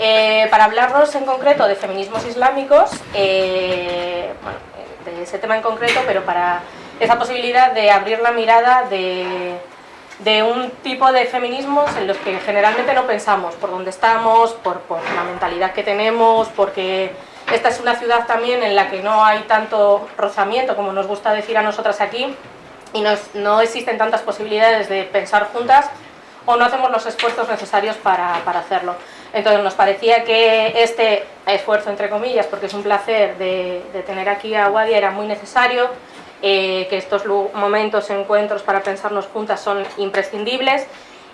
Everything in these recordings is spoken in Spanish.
Eh, para hablarnos en concreto de feminismos islámicos, eh, bueno, de ese tema en concreto, pero para esa posibilidad de abrir la mirada de, un tipo de feminismos en los que generalmente no pensamos, por dónde estamos, por, la mentalidad que tenemos, porque esta es una ciudad también en la que no hay tanto rozamiento, como nos gusta decir a nosotras aquí, y no, no existen tantas posibilidades de pensar juntas o no hacemos los esfuerzos necesarios para, hacerlo. Entonces nos parecía que este esfuerzo, entre comillas, porque es un placer de, de tener aquí a Wadia, era muy necesario, eh, que estos momentos, encuentros para pensarnos juntas son imprescindibles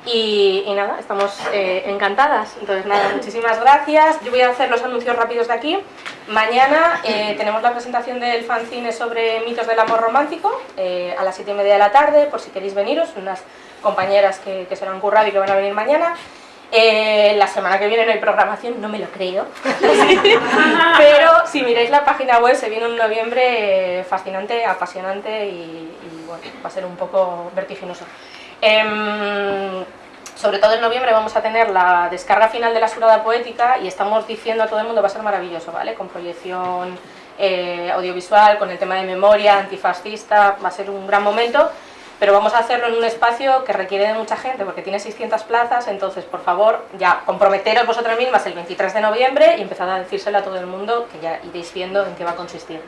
y, y nada, estamos eh, encantadas. Entonces nada, muchísimas gracias. Yo voy a hacer los anuncios rápidos de aquí. Mañana eh, tenemos la presentación del fanzine sobre mitos del amor romántico eh, a las 7 y media de la tarde, por si queréis veniros, unas compañeras que, que se lo han currado y que van a venir mañana. Eh, la semana que viene no hay programación, no me lo creo. Pero si miráis la página web se viene un noviembre fascinante, apasionante y, y bueno, va a ser un poco vertiginoso. Eh, sobre todo en noviembre vamos a tener la descarga final de la surada poética y estamos diciendo a todo el mundo va a ser maravilloso, ¿vale? Con proyección eh, audiovisual, con el tema de memoria, antifascista, va a ser un gran momento pero vamos a hacerlo en un espacio que requiere de mucha gente porque tiene 600 plazas, entonces por favor ya comprometeros vosotras mismas el 23 de noviembre y empezad a decírselo a todo el mundo que ya iréis viendo en qué va a consistir.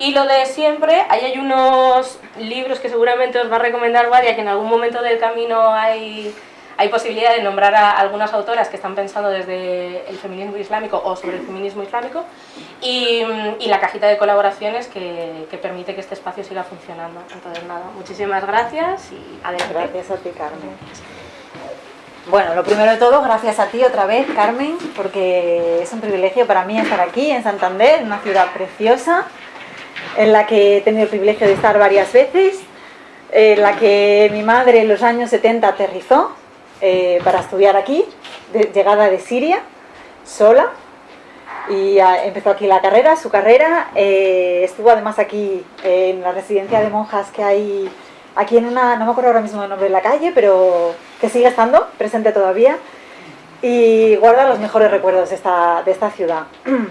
Y lo de siempre, ahí hay unos libros que seguramente os va a recomendar Varia, que en algún momento del camino hay hay posibilidad de nombrar a algunas autoras que están pensando desde el feminismo islámico o sobre el feminismo islámico y, y la cajita de colaboraciones que, que, permite que este espacio siga funcionando. Entonces nada, muchísimas gracias y adelante. Gracias a ti Carmen. Bueno, lo primero de todo, gracias a ti otra vez Carmen, porque es un privilegio para mí estar aquí en Santander, una ciudad preciosa, en la que he tenido el privilegio de estar varias veces, en la que mi madre en los años 70 aterrizó eh, para estudiar aquí, llegada de Siria, sola, y empezó aquí la carrera, su carrera, eh, estuvo además aquí en la residencia de monjas que hay aquí en una, no me acuerdo ahora mismo el nombre de la calle, pero que sigue estando presente todavía, y guarda los mejores recuerdos de esta, de esta ciudad.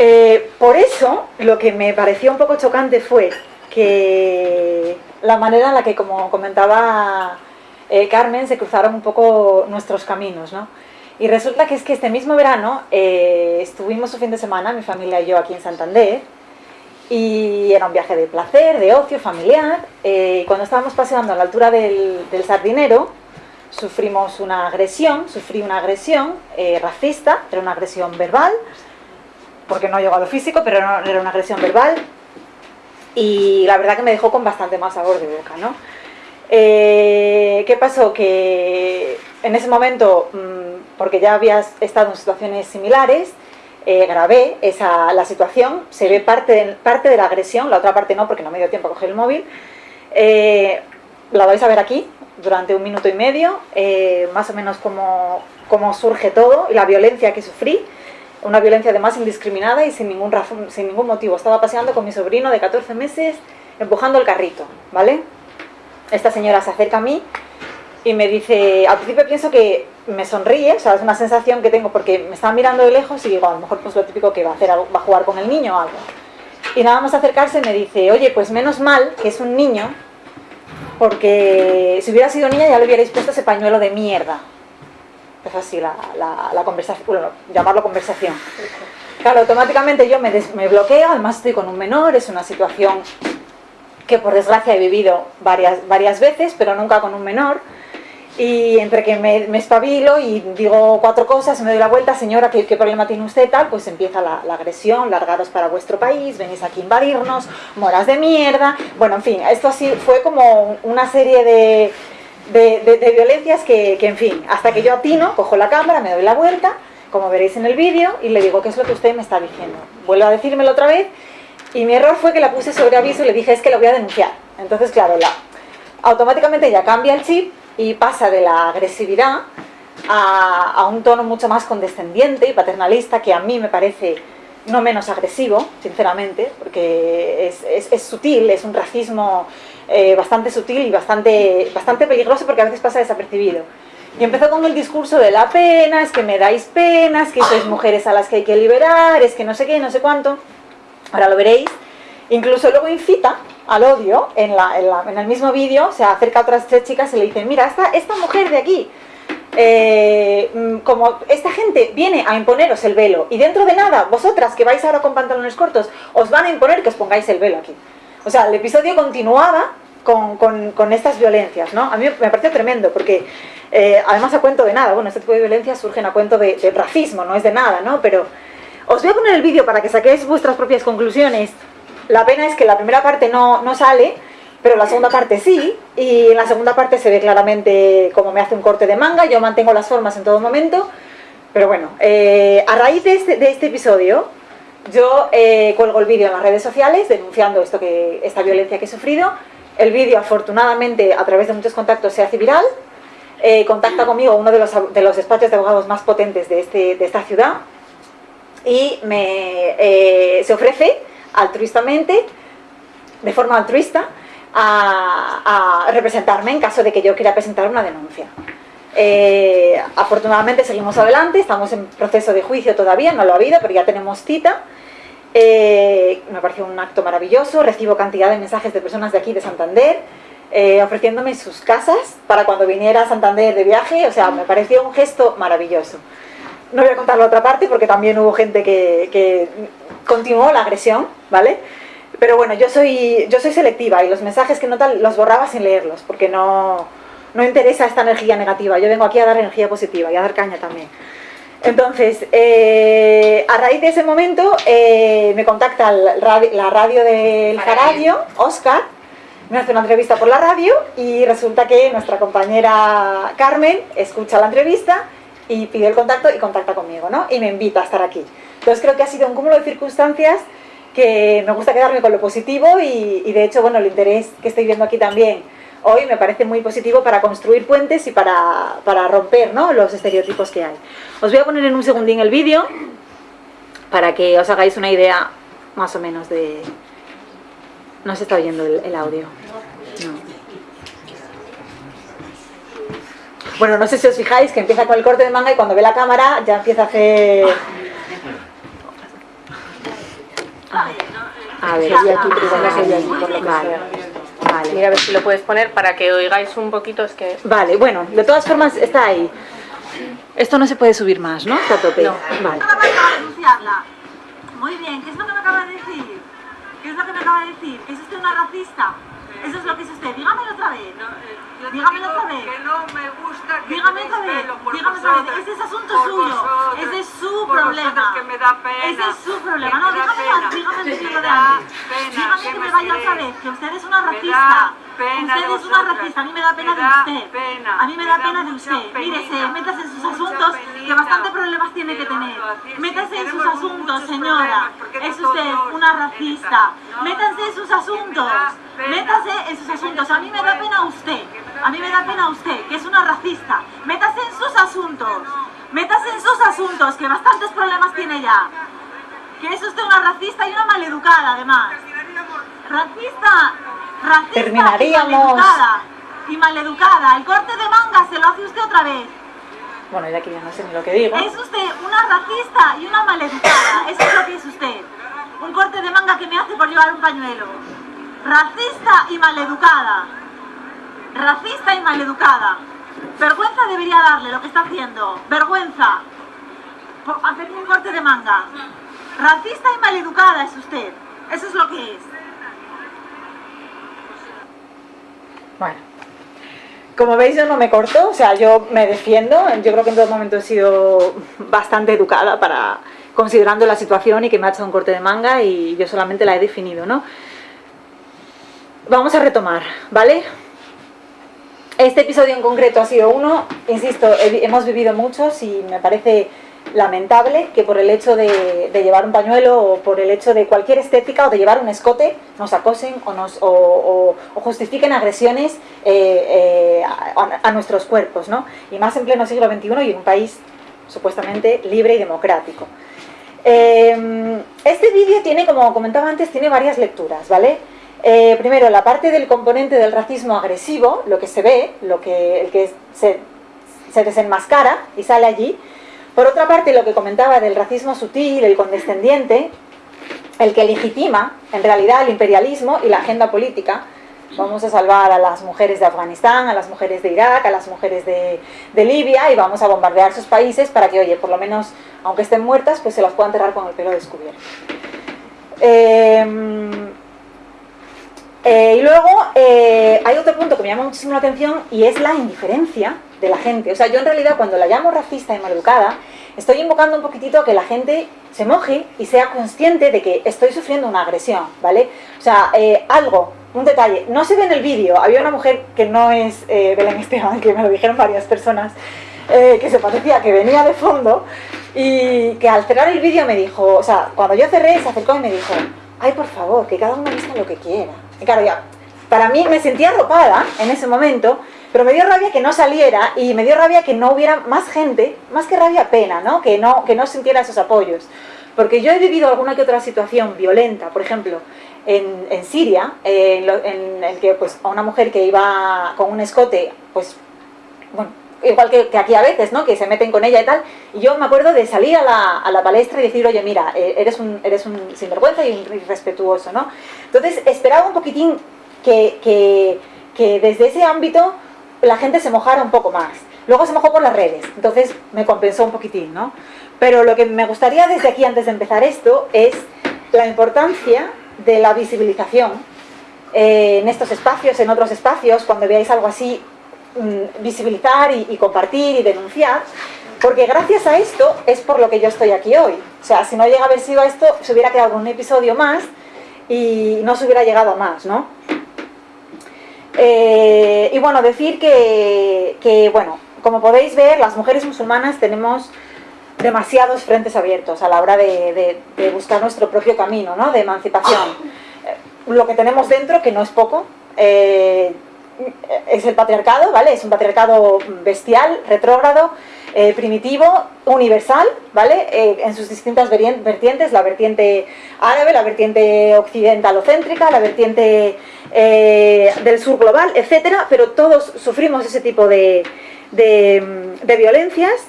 Eh, por eso, lo que me pareció un poco chocante fue que la manera en la que, como comentaba eh, Carmen, se cruzaron un poco nuestros caminos, ¿no? Y resulta que es que este mismo verano eh, estuvimos un fin de semana, mi familia y yo, aquí en Santander, y era un viaje de placer, de ocio, familiar. Eh, cuando estábamos paseando a la altura del, Sardinero, sufrimos una agresión, sufrí una agresión eh, racista, era una agresión verbal, porque no llegó a lo físico, pero era una agresión verbal, y la verdad que me dejó con bastante más sabor de boca, ¿no? Eh, ¿Qué pasó? Que en ese momento, mmm, porque ya había estado en situaciones similares, eh, grabé esa, la situación, se ve parte de, parte de la agresión, la otra parte no porque no me dio tiempo a coger el móvil, eh, la vais a ver aquí durante un minuto y medio, más o menos cómo, cómo surge todo y la violencia que sufrí, una violencia además indiscriminada y sin ningún, razón, sin ningún motivo. Estaba paseando con mi sobrino de 14 meses empujando el carrito, ¿vale? Esta señora se acerca a mí y me dice, al principio pienso que me sonríe, o sea, es una sensación que tengo porque me estaba mirando de lejos y digo, a lo mejor pues lo típico que va a hacer, va a jugar con el niño o algo. Y nada más acercarse me dice, oye, pues menos mal que es un niño, porque si hubiera sido niña ya le hubierais puesto ese pañuelo de mierda. Es así la, la, la conversación, bueno, llamarlo conversación. Claro, automáticamente yo me, des, me bloqueo, además estoy con un menor, es una situación que por desgracia he vivido varias, varias veces, pero nunca con un menor, y entre que me, me espabilo y digo cuatro cosas, me doy la vuelta, señora, ¿qué, qué problema tiene usted? Tal, pues empieza la, la, agresión, largaros para vuestro país, venís aquí a invadirnos, moras de mierda, bueno, en fin, esto así fue como una serie de, de, de, de violencias que, que, en fin, hasta que yo atino, cojo la cámara, me doy la vuelta, como veréis en el vídeo, y le digo, ¿qué es lo que usted me está diciendo? Vuelve a decírmelo otra vez, y mi error fue que la puse sobre aviso y le dije, es que lo voy a denunciar. Entonces, claro, la, automáticamente ya cambia el chip y pasa de la agresividad a, a, un tono mucho más condescendiente y paternalista, que a mí me parece no menos agresivo, sinceramente, porque es, es, es sutil, es un racismo eh, bastante sutil y bastante, bastante peligroso porque a veces pasa desapercibido. Y empezó con el discurso de la pena, es que me dais pena, es que sois mujeres a las que hay que liberar, es que no sé qué, no sé cuánto. Ahora lo veréis. Incluso luego incita al odio en, en, el mismo vídeo, se acerca a otras tres chicas y le dicen, mira, esta, mujer de aquí, eh, mm, como esta gente viene a imponeros el velo y dentro de nada, vosotras que vais ahora con pantalones cortos, os van a imponer que os pongáis el velo aquí. O sea, el episodio continuaba con, con, estas violencias, ¿no? A mí me pareció tremendo porque eh, además a cuento de nada, bueno, este tipo de violencias surgen a cuento de, de racismo, no es de nada, ¿no? Pero os voy a poner el vídeo para que saquéis vuestras propias conclusiones. La pena es que la primera parte no, no sale, pero la segunda parte sí, y en la segunda parte se ve claramente cómo me hace un corte de manga, yo mantengo las formas en todo momento, pero bueno, eh, a raíz de este, de este episodio, yo eh, cuelgo el vídeo en las redes sociales denunciando esto que, esta violencia que he sufrido, el vídeo afortunadamente a través de muchos contactos se hace viral, eh, contacta conmigo uno de los, de los despachos de abogados más potentes de, este, de esta ciudad y me, se ofrece altruistamente, de forma altruista, a, representarme en caso de que yo quiera presentar una denuncia. Eh, afortunadamente seguimos adelante, estamos en proceso de juicio todavía, no lo ha habido, pero ya tenemos cita. Eh, me pareció un acto maravilloso, recibo cantidad de mensajes de personas de aquí de Santander, eh, ofreciéndome sus casas para cuando viniera a Santander de viaje, o sea, me pareció un gesto maravilloso. No voy a contar la otra parte porque también hubo gente que, que continuó la agresión, ¿vale? Pero bueno, yo soy, yo soy selectiva y los mensajes que no tal los borraba sin leerlos, porque no, no interesa esta energía negativa. Yo vengo aquí a dar energía positiva y a dar caña también. Entonces, eh, a raíz de ese momento, eh, me contacta la radio del Jaradio, Oscar, me hace una entrevista por la radio y resulta que nuestra compañera Carmen escucha la entrevista y pide el contacto y contacta conmigo, ¿no? Y me invita a estar aquí. Entonces creo que ha sido un cúmulo de circunstancias que me gusta quedarme con lo positivo y, de hecho, bueno, el interés que estoy viendo aquí también hoy me parece muy positivo para construir puentes y para, para romper ¿no? los estereotipos que hay. Os voy a poner en un segundín el vídeo para que os hagáis una idea más o menos de... No se está oyendo el, audio. Bueno, no sé si os fijáis que empieza con el corte de manga y cuando ve la cámara ya empieza a hacer a ver, aquí por lo que vale. Vale. Mira a ver si lo puedes poner para que oigáis un poquito, es que... Vale, bueno, de todas formas está ahí. Esto no se puede subir más, ¿no? Está a tope. No. Vale. Muy bien, ¿qué es lo que me acaba de decir? ¿Qué es lo que me acaba de decir? ¿Es usted una racista? Eso es lo que es usted. Dígamelo otra vez. No, dígamelo otra vez. Que no me gusta que dígame otra vez. Dígame otra vez. Ese es asunto suyo. Ese es su problema. Que me da pena. Ese es su problema. No, dígame, dígame decirlo de antes. Dígame que me vaya otra vez. Que usted es una racista. Usted es una racista. A mí me da pena de usted. A mí me da pena de usted. Mírese, métase en sus asuntos que bastante problemas tiene que tener. Métase en sus asuntos, señora. Es usted una racista. Métanse en sus asuntos. Métase en sus asuntos. A mí me da pena usted. A mí me da pena usted, que es una racista. Métase en sus asuntos. Métase en sus asuntos, que bastantes problemas tiene ya. Que es usted una racista y una maleducada, además. Racista, racista Terminaríamos. y maleducada. Y maleducada. El corte de manga se lo hace usted otra vez. Bueno, ya que ya no sé ni lo que digo. Es usted una racista y una maleducada. Eso es lo que es usted. Un corte de manga que me hace por llevar un pañuelo. Racista y maleducada. Racista y maleducada. Vergüenza debería darle lo que está haciendo. Vergüenza. Por hacerme un corte de manga. Racista y maleducada es usted. Eso es lo que es. Bueno. Como veis yo no me corto, o sea, yo me defiendo. Yo creo que en todo momento he sido bastante educada para considerando la situación y que me ha hecho un corte de manga y yo solamente la he definido, ¿no? Vamos a retomar, ¿vale? Este episodio en concreto ha sido uno, insisto, hemos vivido muchos y me parece lamentable que por el hecho de, llevar un pañuelo o por el hecho de cualquier estética o de llevar un escote nos acosen o, nos, justifiquen agresiones eh, eh, a, nuestros cuerpos, ¿no? Y más en pleno siglo XXI y en un país supuestamente libre y democrático. Eh, este vídeo tiene, como comentaba antes, tiene varias lecturas, ¿vale? Eh, primero, la parte del componente del racismo agresivo, lo que se ve, lo que, el que se, se desenmascara y sale allí. Por otra parte, lo que comentaba del racismo sutil, el condescendiente, el que legitima en realidad el imperialismo y la agenda política, vamos a salvar a las mujeres de Afganistán, a las mujeres de Irak, a las mujeres de, Libia y vamos a bombardear sus países para que, oye, por lo menos, aunque estén muertas, pues se las pueda enterrar con el pelo descubierto. Em, eh, y luego eh, hay otro punto que me llama muchísimo la atención y es la indiferencia de la gente. O sea, yo en realidad cuando la llamo racista y maleducada, estoy invocando un poquitito a que la gente se moje y sea consciente de que estoy sufriendo una agresión, ¿vale? O sea, eh, algo un detalle, no se ve en el vídeo, había una mujer que no es Belén Esteban, que me lo dijeron varias personas, que se parecía que venía de fondo y que al cerrar el vídeo me dijo, o sea, cuando yo cerré se acercó y me dijo, ay por favor, que cada uno vista lo que quiera. Claro, ya, para mí me sentía arropada en ese momento, pero me dio rabia que no saliera y me dio rabia que no hubiera más gente, más que rabia pena, ¿no? Que no, que no sintiera esos apoyos. Porque yo he vivido alguna que otra situación violenta, por ejemplo, en, Siria, en, el que pues, a una mujer que iba con un escote, pues, bueno, igual que, aquí a veces, ¿no? Que se meten con ella y tal. Y yo me acuerdo de salir a la, a la palestra y decir, oye, mira, eh, eres, un, eres un sinvergüenza y un irrespetuoso, ¿no? Entonces esperaba un poquitín que, que, que desde ese ámbito la gente se mojara un poco más. Luego se mojó por las redes, entonces me compensó un poquitín, ¿no? Pero lo que me gustaría desde aquí, antes de empezar esto, es la importancia de la visibilización eh, en estos espacios, en otros espacios, cuando veáis algo así, mm, visibilizar y, compartir y denunciar, porque gracias a esto es por lo que yo estoy aquí hoy. O sea, si no llega a haber sido esto, se hubiera quedado un episodio más y no se hubiera llegado a más, ¿no? Eh, y bueno, decir que, que, bueno, como podéis ver, las mujeres musulmanas tenemos demasiados frentes abiertos a la hora de, buscar nuestro propio camino ¿no? de emancipación. Lo que tenemos dentro, que no es poco, eh, es el patriarcado, ¿vale? Es un patriarcado bestial, retrógrado, eh, primitivo, universal, ¿vale? en sus distintas vertientes, la vertiente árabe, la vertiente occidentalocéntrica, la vertiente del sur global, etcétera, pero todos sufrimos ese tipo de, de violencias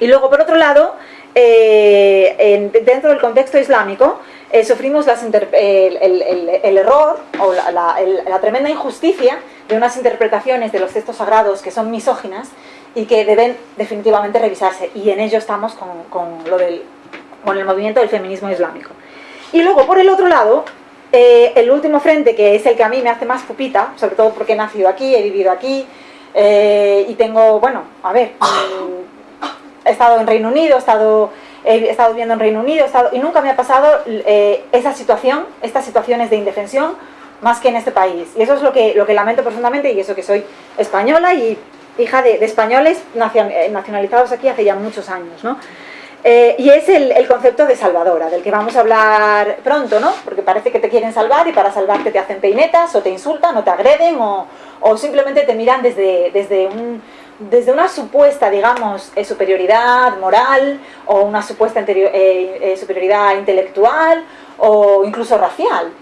y luego, por otro lado, eh, dentro del contexto islámico, eh, sufrimos el, error o la, tremenda injusticia de unas interpretaciones de los textos sagrados que son misóginas y que deben definitivamente revisarse. Y en ello estamos con, lo del, con el movimiento del feminismo islámico. Y luego, por el otro lado, eh, el último frente, que es el que a mí me hace más pupita, sobre todo porque he nacido aquí, he vivido aquí, y tengo, bueno, a ver, he estado en Reino Unido, he estado, he estado viviendo en Reino Unido, estado, y nunca me ha pasado eh, esa situación, estas situaciones de indefensión, más que en este país. Y eso es lo que, lo que lamento profundamente, y eso que soy española y hija de, españoles eh, nacionalizados aquí hace ya muchos años, ¿no? Eh, y es el, concepto de salvadora, del que vamos a hablar pronto, ¿no? Porque parece que te quieren salvar y para salvarte te hacen peinetas, o te insultan, o te agreden, o, o simplemente te miran desde, desde un, desde una supuesta, digamos, eh, superioridad moral o una supuesta eh, eh, superioridad intelectual o incluso racial.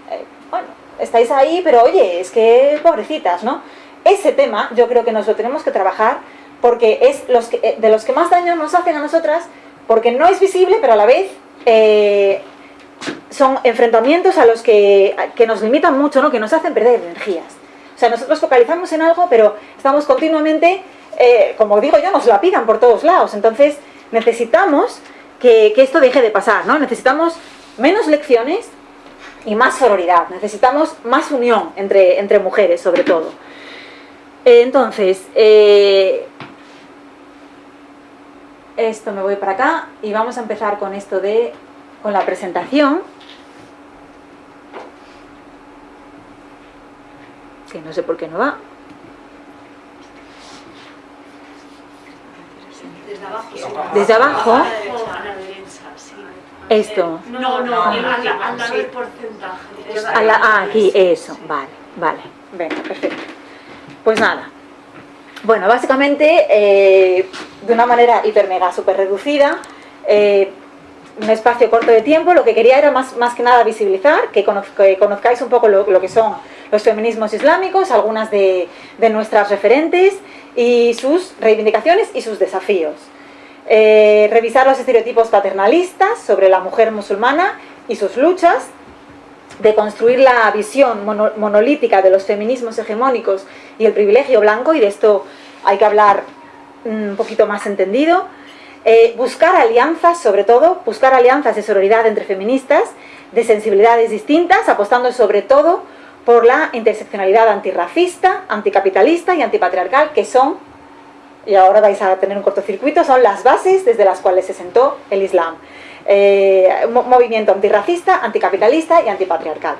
bueno, estáis ahí, pero oye, es que pobrecitas, ¿no? Ese tema yo creo que nos lo tenemos que trabajar porque es los de los que más daño nos hacen a nosotras porque no es visible, pero a la vez son enfrentamientos a los que, que nos limitan mucho, ¿no? que nos hacen perder energías. O sea, nosotros focalizamos en algo, pero estamos continuamente eh, como digo yo, nos la pidan por todos lados. Entonces, necesitamos que, esto deje de pasar, ¿no? Necesitamos menos lecciones y más sororidad. Necesitamos más unión entre, mujeres, sobre todo. Eh, entonces, eh, esto me voy para acá y vamos a empezar con esto de, con la presentación. Que no sé por qué no va. Desde abajo. Esto. No, no, al lado del porcentaje. ah, aquí, eso, vale, vale. Venga, perfecto. Pues nada. Bueno, básicamente, eh, de una manera hiper mega super reducida, eh, un espacio corto de tiempo, lo que quería era más, más que nada visibilizar, que, conozcáis un poco lo, que son los feminismos islámicos, algunas de, de nuestras referentes, y sus reivindicaciones y sus desafíos. Eh, revisar los estereotipos paternalistas sobre la mujer musulmana y sus luchas, de construir la visión monolítica de los feminismos hegemónicos y el privilegio blanco, y de esto hay que hablar un poquito más entendido, eh, buscar alianzas, sobre todo, buscar alianzas de sororidad entre feministas, de sensibilidades distintas, apostando sobre todo por la interseccionalidad antirracista, anticapitalista y antipatriarcal, que son, y ahora vais a tener un cortocircuito, son las bases desde las cuales se sentó el Islam. Eh, movimiento antirracista, anticapitalista y antipatriarcal.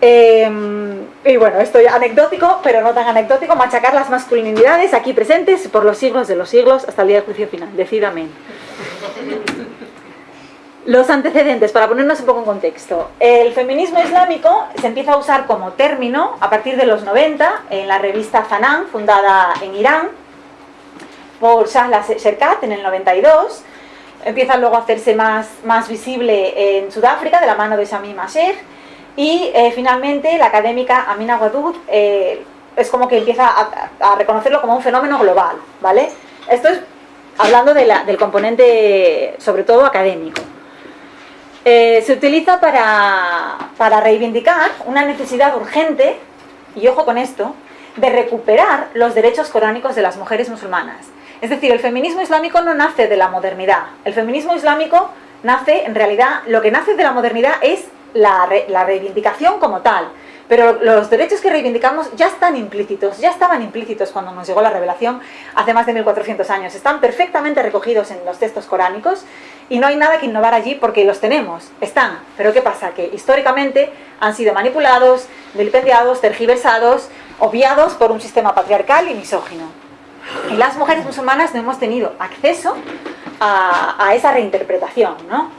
Em, y bueno, esto ya anecdótico, pero no tan anecdótico, machacar las masculinidades aquí presentes por los siglos de los siglos hasta el día del juicio final. Decid Los antecedentes, para ponernos un poco en contexto. El feminismo islámico se empieza a usar como término a partir de los 90 en la revista Zanan, fundada en Irán, por Shahla Sherkat en el 92. Empieza luego a hacerse más, más visible en Sudáfrica de la mano de Shamim Masher y eh, finalmente la académica Amina Wadud eh, es como que empieza a, reconocerlo como un fenómeno global, ¿vale? Esto es hablando del componente, sobre todo académico. Eh, se utiliza para, para reivindicar una necesidad urgente, y ojo con esto, de recuperar los derechos coránicos de las mujeres musulmanas. Es decir, el feminismo islámico no nace de la modernidad. El feminismo islámico nace, en realidad, lo que nace de la modernidad es la, reivindicación como tal. Pero los derechos que reivindicamos ya están implícitos, ya estaban implícitos cuando nos llegó la revelación hace más de 1400 años. Están perfectamente recogidos en los textos coránicos y no hay nada que innovar allí porque los tenemos, están. Pero ¿qué pasa? Que históricamente han sido manipulados, vilipendiados, tergiversados, obviados por un sistema patriarcal y misógino. Y las mujeres musulmanas no hemos tenido acceso a, esa reinterpretación, ¿no?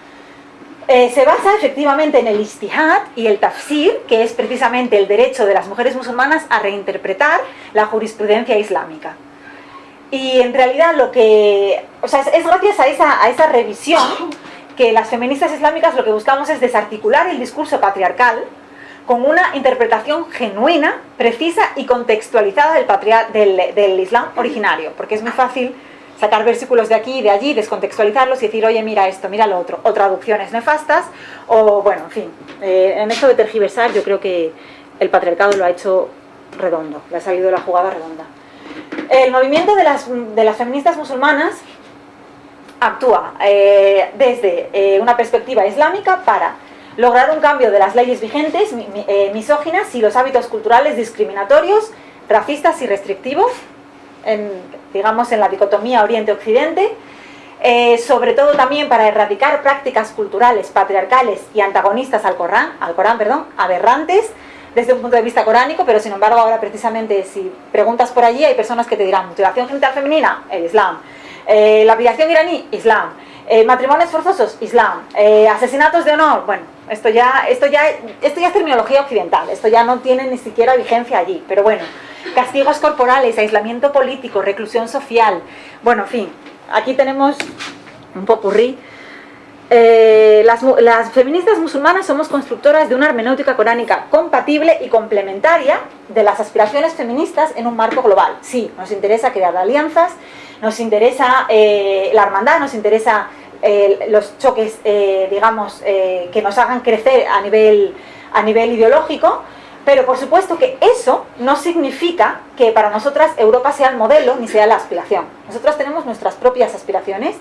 Eh, se basa efectivamente en el istihad y el tafsir, que es precisamente el derecho de las mujeres musulmanas a reinterpretar la jurisprudencia islámica. Y en realidad lo que... O sea, es, gracias a esa, a esa revisión que las feministas islámicas lo que buscamos es desarticular el discurso patriarcal con una interpretación genuina, precisa y contextualizada del, del, del Islam originario, porque es muy fácil sacar versículos de aquí y de allí, descontextualizarlos y decir, oye, mira esto, mira lo otro, o traducciones nefastas, o bueno, en fin, eh, en esto de tergiversar yo creo que el patriarcado lo ha hecho redondo, le ha salido la jugada redonda. El movimiento de las, feministas musulmanas actúa eh, desde eh, una perspectiva islámica para lograr un cambio de las leyes vigentes, misóginas y los hábitos culturales discriminatorios, racistas y restrictivos, en, digamos, en la dicotomía Oriente-Occidente, eh, sobre todo también para erradicar prácticas culturales patriarcales y antagonistas al Corán, al Corán perdón, aberrantes desde un punto de vista coránico, pero sin embargo ahora precisamente si preguntas por allí hay personas que te dirán mutilación genital femenina, el Islam, eh, la lapidación iraní, Islam, eh, matrimonios forzosos, Islam, asesinatos de honor, bueno, esto ya, esto, ya, esto ya es terminología occidental, esto ya no tiene ni siquiera vigencia allí, pero bueno, castigos corporales, aislamiento político, reclusión social. Bueno, en fin, aquí tenemos un popurrí. Eh, las, las, feministas musulmanas somos constructoras de una hermenéutica coránica compatible y complementaria de las aspiraciones feministas en un marco global. Sí, nos interesa crear alianzas, nos interesa eh, la hermandad, nos interesa eh, los choques, digamos, que nos hagan crecer a nivel, a nivel ideológico, pero por supuesto que eso no significa que para nosotras Europa sea el modelo ni sea la aspiración. Nosotras tenemos nuestras propias aspiraciones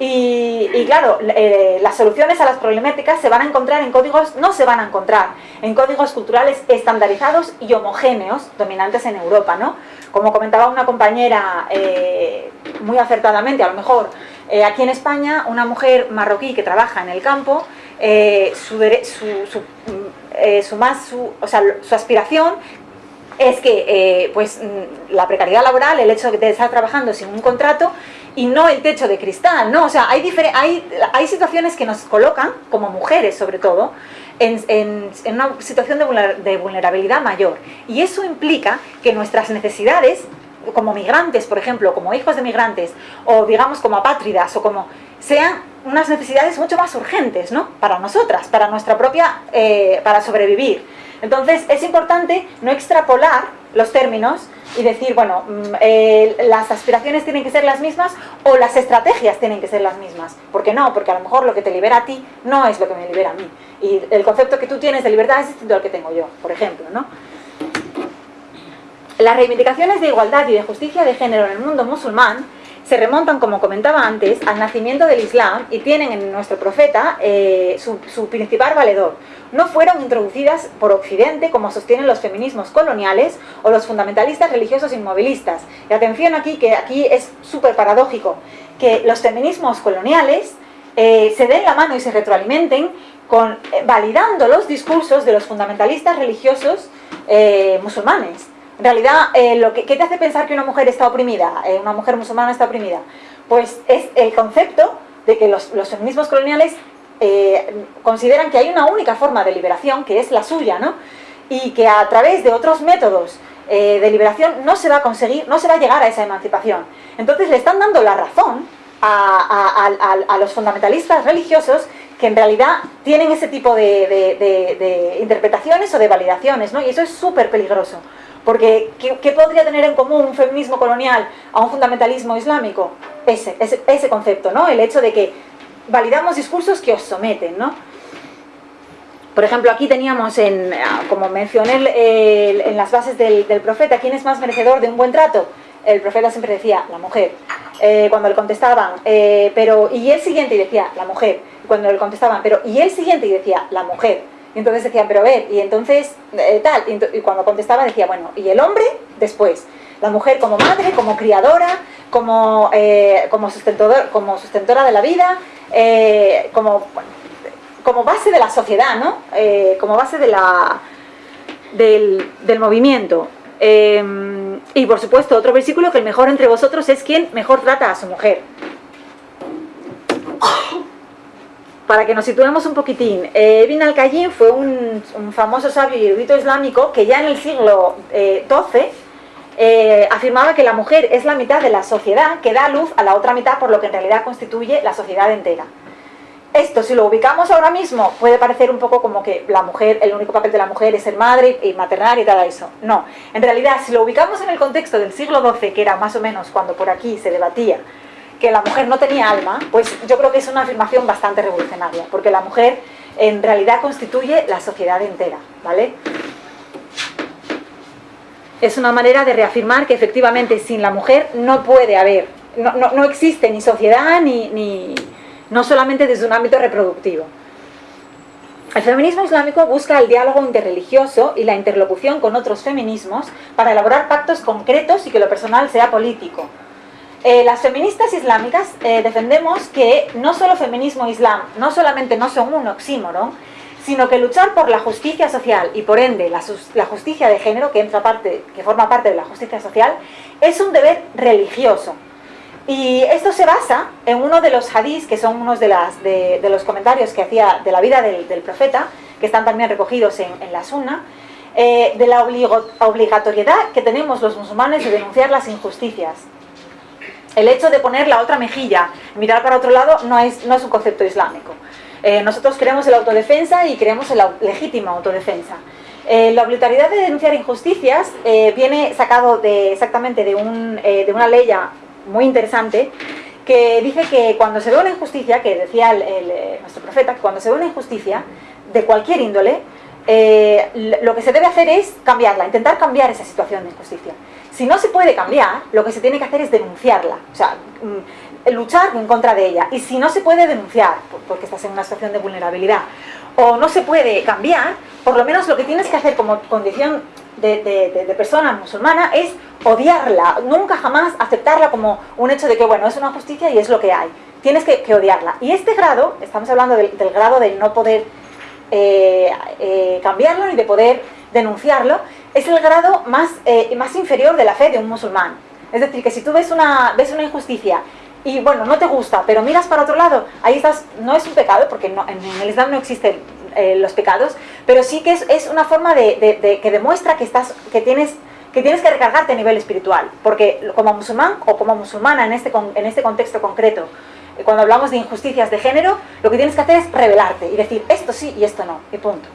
y, claro, eh, las soluciones a las problemáticas se van a encontrar en códigos, no se van a encontrar en códigos culturales estandarizados y homogéneos dominantes en Europa, ¿no? Como comentaba una compañera eh, muy acertadamente, a lo mejor, eh, aquí en España, una mujer marroquí que trabaja en el campo, su, su eh, su, más, su, o sea, su aspiración es que eh, pues, mm, la precariedad laboral, el hecho de estar trabajando sin un contrato y no el techo de cristal, ¿no? O sea, hay, hay, hay situaciones que nos colocan, como mujeres sobre todo, en, una situación de, de vulnerabilidad mayor. Y eso implica que nuestras necesidades, como migrantes, por ejemplo, como hijos de migrantes, o digamos como apátridas, o como sean unas necesidades mucho más urgentes, ¿no? Para nosotras, para nuestra propia, eh, para sobrevivir. Entonces es importante no extrapolar los términos y decir, bueno, mm, eh, las aspiraciones tienen que ser las mismas o las estrategias tienen que ser las mismas. ¿Por qué no? Porque a lo mejor lo que te libera a ti no es lo que me libera a mí. Y el concepto que tú tienes de libertad es distinto al que tengo yo, por ejemplo, ¿no? Las reivindicaciones de igualdad y de justicia de género en el mundo musulmán se remontan, como comentaba antes, al nacimiento del Islam y tienen en nuestro profeta eh, su, principal valedor. No fueron introducidas por Occidente, como sostienen los feminismos coloniales o los fundamentalistas religiosos inmovilistas. Y atención aquí, que aquí es súper paradójico, que los feminismos coloniales eh, se den la mano y se retroalimenten con, eh, validando los discursos de los fundamentalistas religiosos musulmanes. En realidad, eh, lo que, ¿qué te hace pensar que una mujer está oprimida? Eh, una mujer musulmana está oprimida. Pues es el concepto de que los, feminismos coloniales eh, consideran que hay una única forma de liberación, que es la suya, ¿no? Y que a través de otros métodos de liberación no se va a conseguir, no se va a llegar a esa emancipación. Entonces le están dando la razón a, los fundamentalistas religiosos que en realidad tienen ese tipo de, interpretaciones o de validaciones, ¿no? Y eso es súper peligroso. Porque, ¿qué, podría tener en común un feminismo colonial a un fundamentalismo islámico? Ese, ese, concepto, ¿no? El hecho de que validamos discursos que os someten, ¿no? Por ejemplo, aquí teníamos, en, ah, como mencioné en las bases del, profeta, ¿quién es más merecedor de un buen trato? El profeta siempre decía, la mujer. Eh, cuando le contestaban, eh, pero, y el siguiente, y decía, la mujer. Cuando le contestaban, pero, y el siguiente, y decía, la mujer. Y entonces decían, pero a ver, y entonces eh, tal, y, cuando contestaba decía, bueno, ¿y el hombre? Después. La mujer como madre, como criadora, como, como, sustentador, como sustentora de la vida, como, como base de la sociedad, ¿no? como base de la, del, del movimiento. Y por supuesto, otro versículo que el mejor entre vosotros es quien mejor trata a su mujer para que nos situemos un poquitín, eh, Ibn al-Qayyim fue un, famoso sabio y erudito islámico que ya en el siglo XII eh, eh, afirmaba que la mujer es la mitad de la sociedad que da luz a la otra mitad, por lo que en realidad constituye la sociedad entera. Esto, si lo ubicamos ahora mismo, puede parecer un poco como que la mujer, el único papel de la mujer es ser madre y maternar y todo eso. No, en realidad, si lo ubicamos en el contexto del siglo XII, que era más o menos cuando por aquí se debatía que la mujer no tenía alma, pues yo creo que es una afirmación bastante revolucionaria, porque la mujer en realidad constituye la sociedad entera, ¿vale? Es una manera de reafirmar que efectivamente sin la mujer no puede haber, no, existe ni sociedad ni, ni, no solamente desde un ámbito reproductivo. El feminismo islámico busca el diálogo interreligioso y la interlocución con otros feminismos para elaborar pactos concretos y que lo personal sea político, eh, las feministas islámicas eh, defendemos que no solo feminismo e islam, no solamente no son un oxímoron, sino que luchar por la justicia social y por ende la, justicia de género, que, forma parte de la justicia social, es un deber religioso. Y esto se basa en uno de los hadís, que son unos de, los comentarios que hacía de la vida del, profeta, que están también recogidos en, la sunna, eh, de la obligatoriedad que tenemos los musulmanes de denunciar las injusticias el hecho de poner la otra mejilla, mirar para otro lado, no es, no es un concepto islámico. Eh, nosotros creemos en la autodefensa y creemos en la legítima autodefensa. Eh, la obligatoriedad de denunciar injusticias viene sacado exactamente de, un, de una ley muy interesante que dice que cuando se ve una injusticia, que decía nuestro profeta, cuando se ve una injusticia de cualquier índole, lo que se debe hacer es cambiarla, intentar cambiar esa situación de injusticia. Si no se puede cambiar, lo que se tiene que hacer es denunciarla, o sea, mm, luchar en contra de ella. Y si no se puede denunciar, porque estás en una situación de vulnerabilidad, o no se puede cambiar, por lo menos lo que tienes que hacer como condición de, persona musulmana es odiarla, nunca jamás aceptarla como un hecho de que, bueno, es una justicia y es lo que hay. Tienes que, odiarla. Y este grado, estamos hablando del, grado de no poder eh, eh, cambiarlo ni de poder denunciarlo, es el grado más, eh, más inferior de la fe de un musulmán. Es decir, que si tú ves una, ves una injusticia y bueno, no te gusta, pero miras para otro lado, ahí estás, no es un pecado, porque no, en, el Islam no existen eh, los pecados, pero sí que es, una forma de, que demuestra que, estás, que, tienes, que tienes que recargarte a nivel espiritual, porque como musulmán o como musulmana en este, en este contexto concreto, eh, cuando hablamos de injusticias de género, lo que tienes que hacer es revelarte y decir esto sí y esto no, y punto.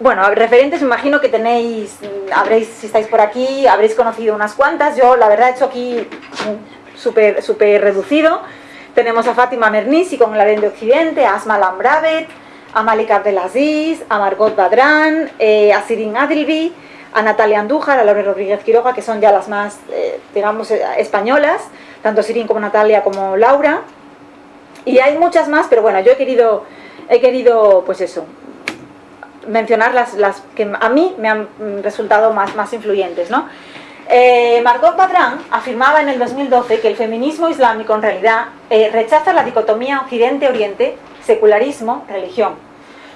bueno, referentes me imagino que tenéis, habréis, si estáis por aquí, habréis conocido unas cuantas. Yo, la verdad, he hecho aquí súper super reducido. Tenemos a Fátima Mernissi con el Aren de Occidente, a Asma Lambravet, a Malik Abdelaziz, a Margot Badran, eh, a Sirin Adilvi, a Natalia Andújar, a Laura Rodríguez Quiroga, que son ya las más, eh, digamos, eh, españolas, tanto Sirin como Natalia como Laura. Y hay muchas más, pero bueno, yo he querido, he querido pues eso, mencionar las, las que a mí me han resultado más, más influyentes, ¿no? Eh, Margot Badran afirmaba en el 2012 que el feminismo islámico en realidad eh, rechaza la dicotomía Occidente-Oriente, secularismo, religión.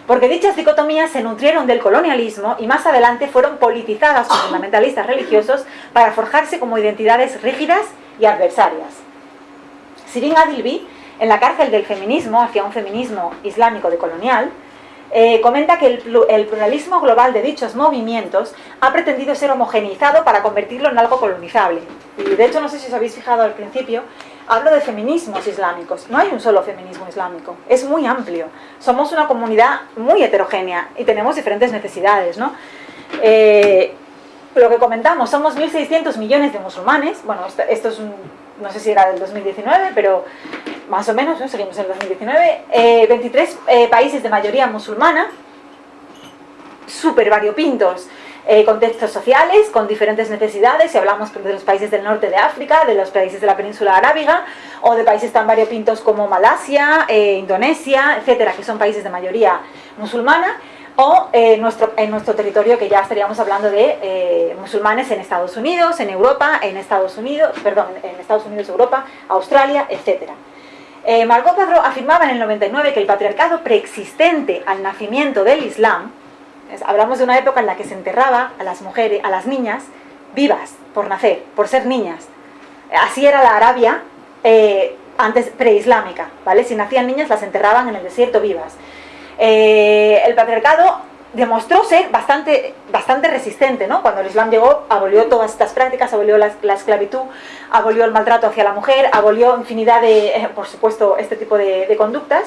Porque dichas dicotomías se nutrieron del colonialismo y más adelante fueron politizadas por fundamentalistas religiosos para forjarse como identidades rígidas y adversarias. Sirin Adilbi, en la cárcel del feminismo hacia un feminismo islámico decolonial, eh, comenta que el, pluralismo global de dichos movimientos ha pretendido ser homogeneizado para convertirlo en algo colonizable. Y de hecho, no sé si os habéis fijado al principio, hablo de feminismos islámicos. No hay un solo feminismo islámico, es muy amplio. Somos una comunidad muy heterogénea y tenemos diferentes necesidades, ¿no? Eh, lo que comentamos, somos 1.600 millones de musulmanes, bueno, esto, es un, no sé si era del 2019, pero más o menos, ¿no? seguimos en el 2019, 23 eh, países de mayoría musulmana, súper variopintos, eh, contextos sociales, con diferentes necesidades, si hablamos de los países del norte de África, de los países de la península arábiga, o de países tan variopintos como Malasia, eh, Indonesia, etcétera, que son países de mayoría musulmana, o eh, nuestro, en nuestro territorio que ya estaríamos hablando de eh, musulmanes en Estados Unidos, en Europa, en Estados Unidos, perdón, en Estados Unidos, Europa, Australia, etc. Eh, Margot afirmaba en el 99 que el patriarcado preexistente al nacimiento del Islam, hablamos de una época en la que se enterraba a las mujeres, a las niñas, vivas, por nacer, por ser niñas. Así era la Arabia eh, antes preislámica, ¿vale? Si nacían niñas las enterraban en el desierto vivas. Eh, el patriarcado demostró ser bastante, bastante resistente, ¿no? Cuando el Islam llegó, abolió todas estas prácticas, abolió la, esclavitud, abolió el maltrato hacia la mujer, abolió infinidad de, eh, por supuesto, este tipo de, conductas.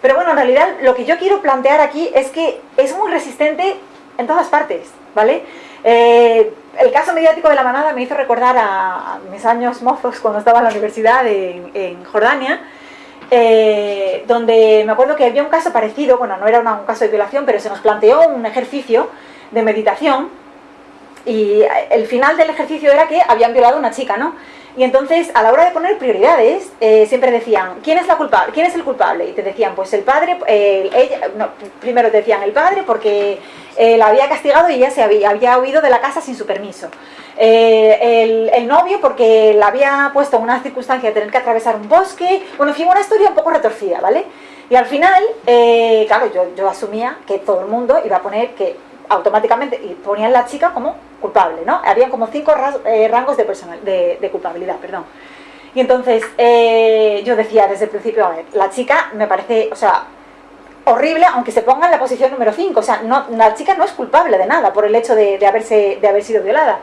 Pero bueno, en realidad lo que yo quiero plantear aquí es que es muy resistente en todas partes, ¿vale? Eh, el caso mediático de la manada me hizo recordar a, mis años mozos cuando estaba en la universidad en Jordania, eh, donde me acuerdo que había un caso parecido, bueno, no era un caso de violación, pero se nos planteó un ejercicio de meditación y el final del ejercicio era que habían violado a una chica, ¿no? Y entonces, a la hora de poner prioridades, eh, siempre decían, ¿quién es, la culpable? ¿quién es el culpable? Y te decían, pues el padre, ella, no, primero te decían el padre porque eh, la había castigado y ella se había, había huido de la casa sin su permiso. Eh, el, novio porque la había puesto en una circunstancia de tener que atravesar un bosque, bueno, en una historia un poco retorcida, ¿vale? Y al final, claro, yo, asumía que todo el mundo iba a poner que automáticamente, y ponían la chica como culpable, ¿no? Habían como cinco eh, rangos de, personal, de, culpabilidad, perdón. Y entonces eh, yo decía desde el principio, a ver, la chica me parece, o sea, horrible, aunque se ponga en la posición número 5, o sea, no, la chica no es culpable de nada por el hecho de, haberse, de haber sido violada.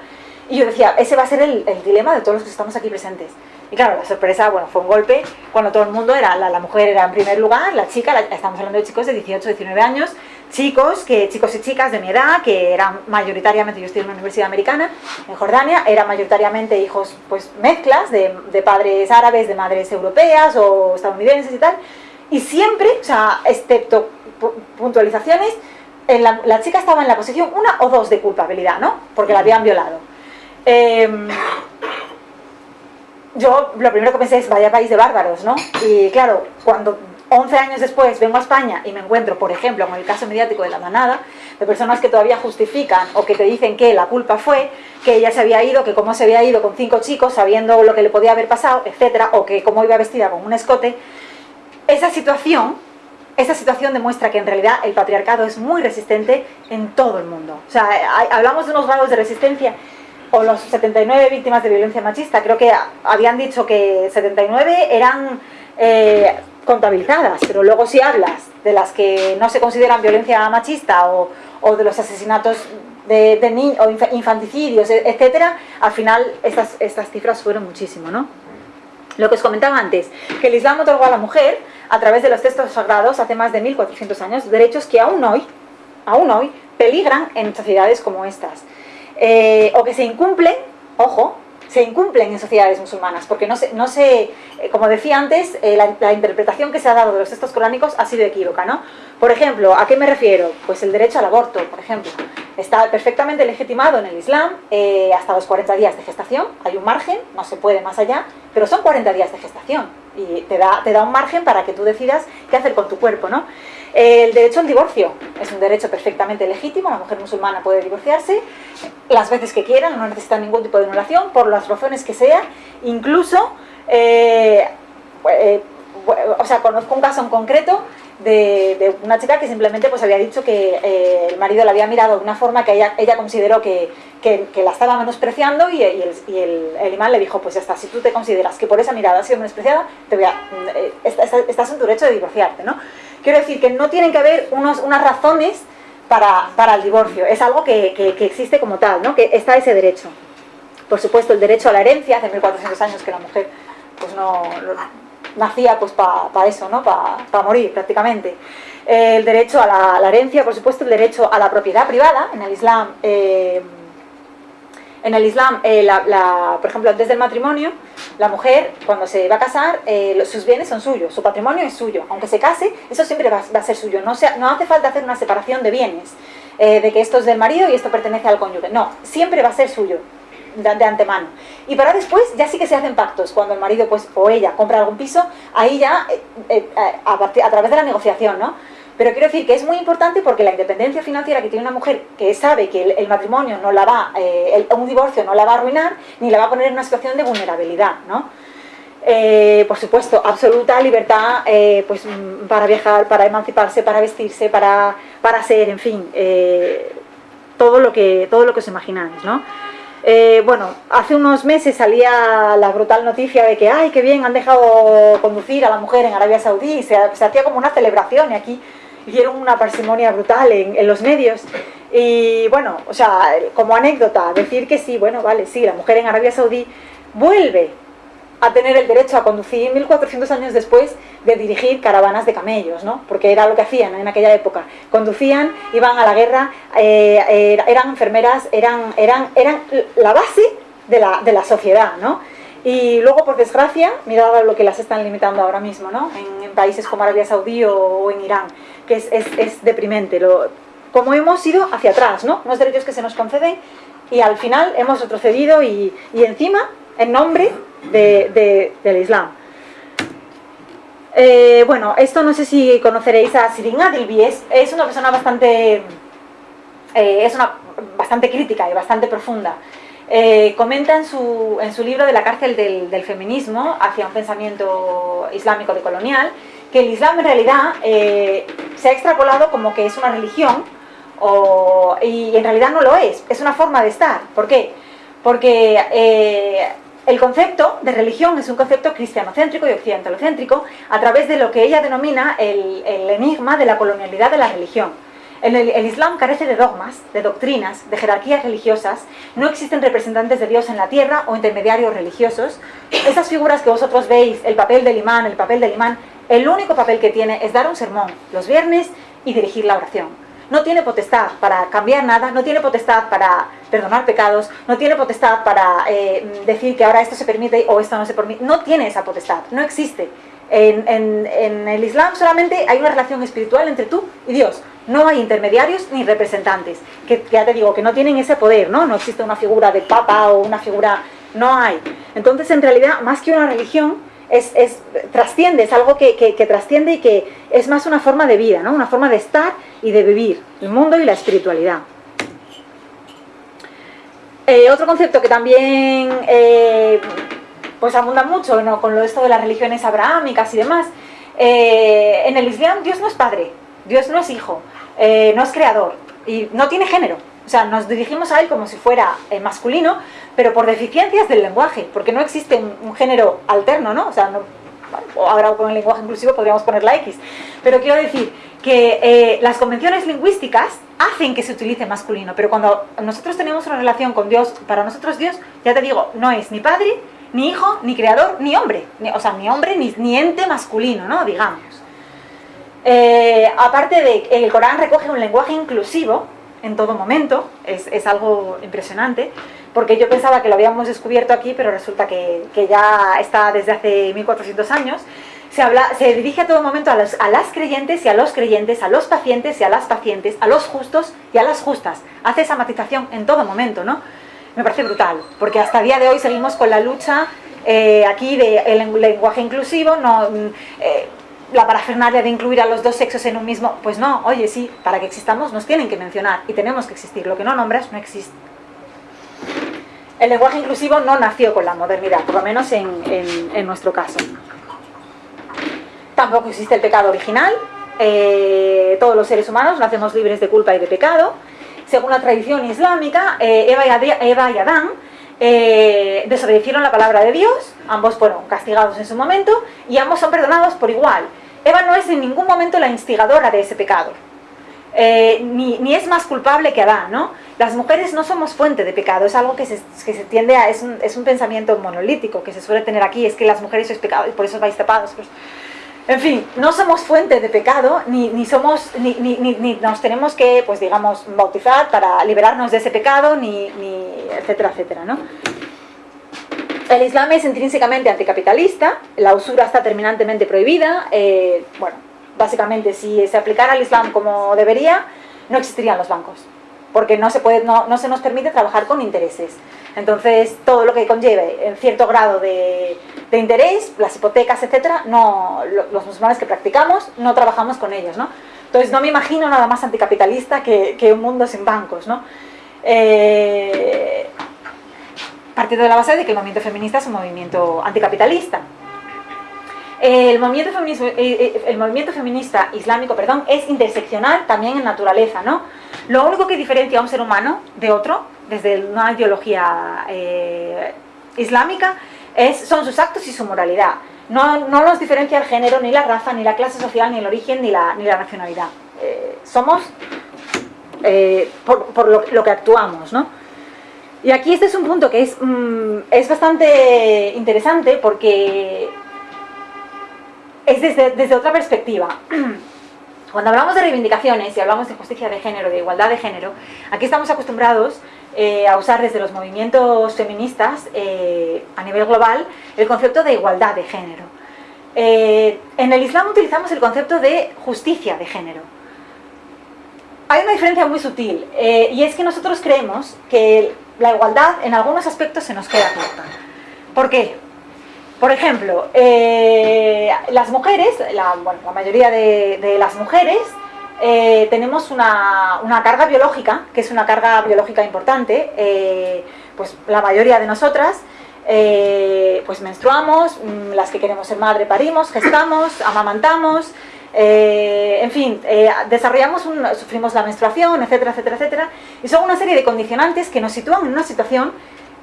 Y yo decía, ese va a ser el, dilema de todos los que estamos aquí presentes. Y claro, la sorpresa, bueno, fue un golpe cuando todo el mundo era, la, mujer era en primer lugar, la chica, estamos hablando de chicos de 18, 19 años, chicos, que, chicos y chicas de mi edad, que eran mayoritariamente, yo estoy en una universidad americana, en Jordania, eran mayoritariamente hijos, pues mezclas de, padres árabes, de madres europeas o estadounidenses y tal, y siempre, o sea, excepto puntualizaciones, la, la, chica estaba en la posición una o dos de culpabilidad, ¿no? Porque la habían violado. Em, yo lo primero que pensé es, vaya país de bárbaros, ¿no? Y claro, cuando 11 años después vengo a España y me encuentro, por ejemplo, con el caso mediático de la manada, de personas que todavía justifican o que te dicen que la culpa fue que ella se había ido, que cómo se había ido con cinco chicos sabiendo lo que le podía haber pasado, etcétera, o que cómo iba vestida con un escote, esa situación, esa situación demuestra que en realidad el patriarcado es muy resistente en todo el mundo. O sea, hablamos de unos grados de resistencia o los 79 víctimas de violencia machista, creo que habían dicho que 79 eran eh, contabilizadas, pero luego si hablas de las que no se consideran violencia machista o, de los asesinatos de, niños o infanticidios, e, etcétera, al final estas, estas cifras fueron muchísimo, ¿no? Lo que os comentaba antes, que el Islam otorgó a la mujer, a través de los textos sagrados, hace más de 1400 años, derechos que aún hoy, aún hoy, peligran en sociedades como estas. O que se incumplen, ojo, se incumplen en sociedades musulmanas, porque no se, no se eh, como decía antes, eh, la, interpretación que se ha dado de los textos coránicos ha sido equívoca, ¿no? Por ejemplo, ¿a qué me refiero? Pues el derecho al aborto, por ejemplo, está perfectamente legitimado en el Islam eh, hasta los 40 días de gestación, hay un margen, no se puede más allá, pero son 40 días de gestación y te da, te da un margen para que tú decidas qué hacer con tu cuerpo, ¿no? El derecho al divorcio es un derecho perfectamente legítimo, la mujer musulmana puede divorciarse las veces que quiera, no necesita ningún tipo de anulación, por las razones que sea, incluso, eh, eh, o sea, conozco un caso en concreto de, una chica que simplemente pues había dicho que eh, el marido la había mirado de una forma que ella, consideró que, la estaba menospreciando y, el, imán le dijo, pues ya está, si tú te consideras que por esa mirada has sido menospreciada, te voy a, estás en tu derecho de divorciarte, ¿no? Quiero decir que no tienen que haber unos, unas razones para, para, el divorcio, es algo que, que, existe como tal, ¿no? que está ese derecho. Por supuesto, el derecho a la herencia, hace 1400 años que la mujer pues no, nacía pues para eso, ¿no? para morir prácticamente. el derecho a la, herencia, por supuesto, el derecho a la propiedad privada, en el Islam... Eh, en el Islam, eh, por ejemplo, antes del matrimonio, la mujer, cuando se va a casar, eh, sus bienes son suyos, su patrimonio es suyo. Aunque se case, eso siempre va, a ser suyo. No, no hace falta hacer una separación de bienes, eh, de que esto es del marido y esto pertenece al cónyuge. No, siempre va a ser suyo, de, antemano. Y para después, ya sí que se hacen pactos. Cuando el marido pues, o ella compra algún piso, ahí ya, a, a través de la negociación, ¿no? Pero quiero decir que es muy importante porque la independencia financiera que tiene una mujer que sabe que el, matrimonio no la va, eh, un divorcio no la va a arruinar, ni la va a poner en una situación de vulnerabilidad, ¿no? Eh, por supuesto, absoluta libertad eh, pues, para viajar, para emanciparse, para vestirse, para, para ser, en fin, todo, lo que, todo lo que os imagináis, ¿no? bueno, hace unos meses salía la brutal noticia de que, ay, qué bien, han dejado conducir a la mujer en Arabia Saudí, se hacía como una celebración y aquí hicieron una parsimonia brutal en, los medios. Y bueno, o sea, como anécdota, decir que sí, bueno, vale, sí, la mujer en Arabia Saudí vuelve a tener el derecho a conducir 1400 años después de dirigir caravanas de camellos, ¿no? Porque era lo que hacían en aquella época. Conducían, iban a la guerra, eh, eran enfermeras, eran, eran, eran la base de la, de la sociedad, ¿no? Y luego, por desgracia, mirad lo que las están limitando ahora mismo, ¿no? En, países como Arabia Saudí o, en Irán, que es, es, deprimente. Como hemos ido hacia atrás, ¿no? Unos derechos que se nos conceden y al final hemos retrocedido y, encima en nombre de, del Islam. Eh, bueno, esto no sé si conoceréis a Sirin Adilbi, es, una persona bastante, eh, es una, bastante crítica y bastante profunda. Eh, comenta en su, en su, libro de la cárcel del, feminismo hacia un pensamiento islámico decolonial que el Islam en realidad eh, se ha extrapolado como que es una religión y en realidad no lo es, es una forma de estar. ¿Por qué? Porque eh, el concepto de religión es un concepto cristianocéntrico y occidentalocéntrico a través de lo que ella denomina el enigma de la colonialidad de la religión. El, Islam carece de dogmas, de doctrinas, de jerarquías religiosas, no existen representantes de Dios en la tierra o intermediarios religiosos. Esas figuras que vosotros veis, el papel del imán, el papel del imán, el único papel que tiene es dar un sermón los viernes y dirigir la oración. No tiene potestad para cambiar nada, no tiene potestad para perdonar pecados, no tiene potestad para eh, decir que ahora esto se permite o esto no se permite. No tiene esa potestad, no existe. En, el Islam solamente hay una relación espiritual entre tú y Dios. No hay intermediarios ni representantes, que, ya te digo, que no tienen ese poder, ¿no? No existe una figura de papa o una figura... No hay. Entonces, en realidad, más que una religión, es, trasciende, es algo que, trasciende y que es más una forma de vida, ¿no? Una forma de estar y de vivir el mundo y la espiritualidad. Eh, otro concepto que también eh, pues abunda mucho con lo esto de las religiones abrahámicas y demás. Eh, en el Islam Dios no es padre, Dios no es hijo, no es creador y no tiene género. O sea, nos dirigimos a él como si fuera eh, masculino, pero por deficiencias del lenguaje, porque no existe un, género alterno, ¿no? O sea, no, ahora con el lenguaje inclusivo podríamos poner la X. Pero quiero decir que las convenciones lingüísticas hacen que se utilice masculino, pero cuando nosotros tenemos una relación con Dios, para nosotros Dios, ya te digo, no es ni padre, ni hijo, ni creador, ni hombre. o sea, ni hombre, ni, ente masculino, ¿no? Digamos. Eh, aparte de que el Corán recoge un lenguaje inclusivo, en todo momento, es, es, algo impresionante, porque yo pensaba que lo habíamos descubierto aquí, pero resulta que, que ya está desde hace 1400 años, se, habla, se dirige a todo momento a, los, a las creyentes y a los creyentes, a los pacientes y a las pacientes, a los justos y a las justas. Hace esa matización en todo momento, ¿no? Me parece brutal, porque hasta el día de hoy seguimos con la lucha eh, aquí del lenguaje inclusivo, no, eh, la parafernalia de incluir a los dos sexos en un mismo, pues no, oye, sí, para que existamos nos tienen que mencionar y tenemos que existir, lo que no nombras no existe. El lenguaje inclusivo no nació con la modernidad, por lo menos en, en, nuestro caso. Tampoco existe el pecado original, eh, todos los seres humanos nacemos libres de culpa y de pecado. Según la tradición islámica, eh, Eva, y Eva, y Adán eh, desobedecieron la palabra de Dios, ambos fueron castigados en su momento y ambos son perdonados por igual. Eva no es en ningún momento la instigadora de ese pecado, eh, ni, ni, es más culpable que Adán, ¿no? Las mujeres no somos fuente de pecado, es algo que se, que se tiende a, es un, es un, pensamiento monolítico que se suele tener aquí, es que las mujeres sois pecado y por eso vais tapados. Pues, en fin, no somos fuente de pecado, ni, ni somos, ni, ni, ni, nos tenemos que, pues digamos, bautizar para liberarnos de ese pecado, ni, etcétera, etcétera, ¿no? El Islam es intrínsecamente anticapitalista, la usura está terminantemente prohibida, eh, bueno, básicamente si se aplicara el Islam como debería, no existirían los bancos, porque no se, nos permite trabajar con intereses. Entonces, todo lo que conlleve en cierto grado de, de interés, las hipotecas, etcétera, no, los musulmanes que practicamos, no trabajamos con ellos, ¿no? Entonces, no me imagino nada más anticapitalista que, que un mundo sin bancos, ¿no? Eh, partiendo de la base de que el movimiento feminista es un movimiento anticapitalista. El movimiento, eh, eh, el movimiento feminista islámico perdón, es interseccional también en naturaleza. ¿no? Lo único que diferencia a un ser humano de otro, desde una ideología eh, islámica, es, son sus actos y su moralidad. No, no, nos diferencia el género, ni la raza, ni la clase social, ni el origen, ni la, ni la nacionalidad. Eh, somos eh, por, por lo, lo, que actuamos. ¿no? Y aquí este es un punto que es, mmm, es bastante interesante porque es desde, desde otra perspectiva. Cuando hablamos de reivindicaciones y hablamos de justicia de género, de igualdad de género, aquí estamos acostumbrados eh, a usar desde los movimientos feministas eh, a nivel global el concepto de igualdad de género. Eh, en el Islam utilizamos el concepto de justicia de género. Hay una diferencia muy sutil y es que nosotros creemos que la igualdad en algunos aspectos se nos queda corta. ¿Por qué? Por ejemplo, eh, las mujeres, la, bueno, la mayoría de, de, las mujeres, eh, tenemos una, una, carga biológica, que es una carga biológica importante, eh, pues la mayoría de nosotras, pues menstruamos, mm, las que queremos ser madre parimos, gestamos, amamantamos, en fin, desarrollamos, un, sufrimos la menstruación, etcétera, etcétera, etcétera, y son una serie de condicionantes que nos sitúan en una situación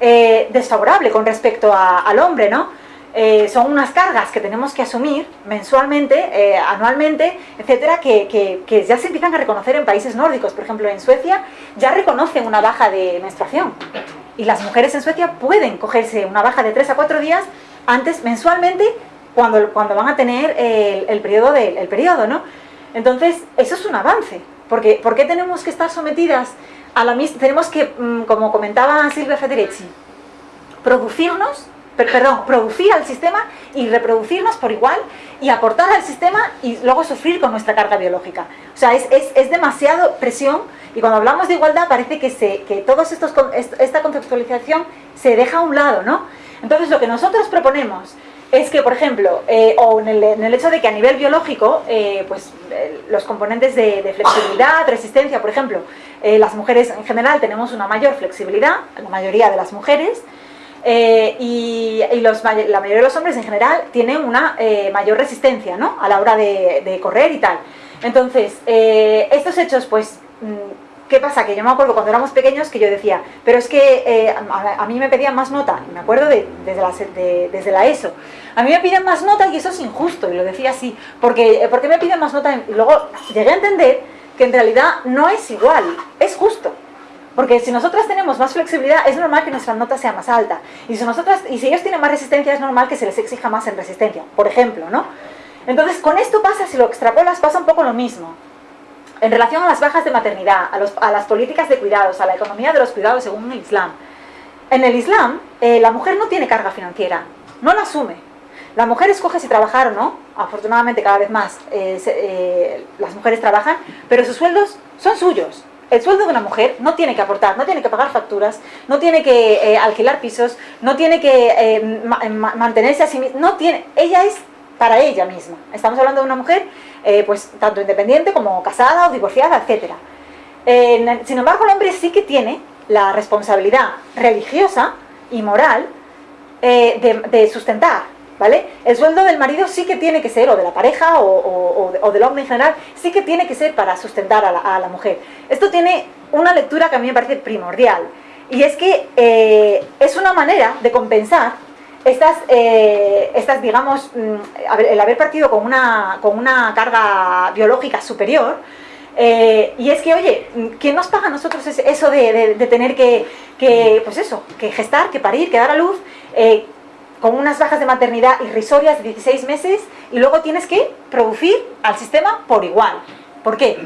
desfavorable con respecto al hombre, ¿no? Eh, son unas cargas que tenemos que asumir mensualmente, eh, anualmente, etcétera, que, que, que, ya se empiezan a reconocer en países nórdicos. Por ejemplo, en Suecia ya reconocen una baja de menstruación. Y las mujeres en Suecia pueden cogerse una baja de 3 a 4 días antes, mensualmente, cuando, cuando van a tener el, el periodo, de, el periodo, ¿no? Entonces, eso es un avance. Porque, ¿Por qué tenemos que estar sometidas a la misma... Tenemos que, mm, como comentaba Silvia Federici, producirnos perdón, producir al sistema y reproducirnos por igual y aportar al sistema y luego sufrir con nuestra carga biológica. O sea, es, es, es demasiado presión y cuando hablamos de igualdad parece que, se, que estos, esta conceptualización se deja a un lado, ¿no? Entonces lo que nosotros proponemos es que, por ejemplo, eh, o en el, hecho de que a nivel biológico, eh, pues eh, los componentes de, flexibilidad, resistencia, por ejemplo, las mujeres en general tenemos una mayor flexibilidad, la mayoría de las mujeres, y, la mayoría de los hombres en general tienen una mayor resistencia ¿no? a la hora de, correr y tal. Entonces, estos hechos, pues, mm, ¿qué pasa? Que yo me acuerdo cuando éramos pequeños que yo decía, pero es que a, mí me pedían más nota, me acuerdo de, desde, la, de, desde la ESO, a mí me piden más nota y eso es injusto, y lo decía así, porque ¿por qué me piden más nota? Y luego llegué a entender que en realidad no es igual, es justo. Porque si nosotras tenemos más flexibilidad, es normal que nuestra nota sea más alta. Y si, nosotras, y si ellos tienen más resistencia, es normal que se les exija más en resistencia, por ejemplo, ¿no? Entonces, con esto pasa, si lo extrapolas, pasa un poco lo mismo. en relación a las bajas de maternidad, a, las políticas de cuidados, a la economía de los cuidados según el Islam. En el Islam, eh, la mujer no tiene carga financiera, no la asume. La mujer escoge si trabajar o no, afortunadamente cada vez más eh, eh, las mujeres trabajan, pero sus sueldos son suyos. El sueldo de una mujer no tiene que aportar, no tiene que pagar facturas, no tiene que alquilar pisos, no tiene que mantenerse a sí misma, no tiene, ella es para ella misma. Estamos hablando de una mujer eh, pues tanto independiente como casada o divorciada, etc. sin embargo, el hombre sí que tiene la responsabilidad religiosa y moral eh, de, sustentar, ¿vale? El sueldo del marido sí que tiene que ser, o de la pareja, o, del hombre en general, sí que tiene que ser para sustentar a la, mujer. Esto tiene una lectura que a mí me parece primordial, y es que eh, es una manera de compensar estas, eh, digamos, mm, el haber partido con una, con una carga biológica superior, eh, y es que, oye, ¿quién nos paga a nosotros eso de, tener que, pues eso, que gestar, que parir, que dar a luz, con unas bajas de maternidad irrisorias de 16 meses, y luego tienes que producir al sistema por igual? ¿Por qué?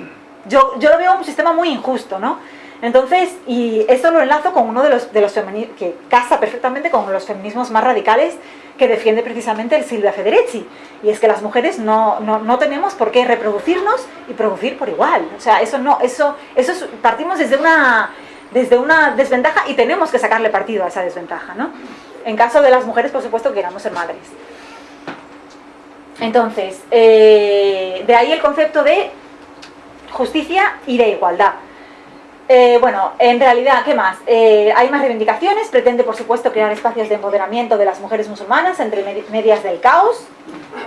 Yo, yo lo veo un sistema muy injusto, ¿no? Entonces, y esto lo enlazo con uno de los, de los feminismos, que casa perfectamente con los feminismos más radicales que defiende precisamente el Silvia Federici. Y es que las mujeres no, no, tenemos por qué reproducirnos y producir por igual. O sea, eso no, eso, eso partimos desde una, desde una desventaja y tenemos que sacarle partido a esa desventaja, ¿no? En caso de las mujeres, por supuesto, que queramos ser madres. Entonces, eh, de ahí el concepto de justicia y de igualdad. Eh, bueno, en realidad, ¿qué más? Eh, hay más reivindicaciones, pretende por supuesto crear espacios de empoderamiento de las mujeres musulmanas entre medias del caos,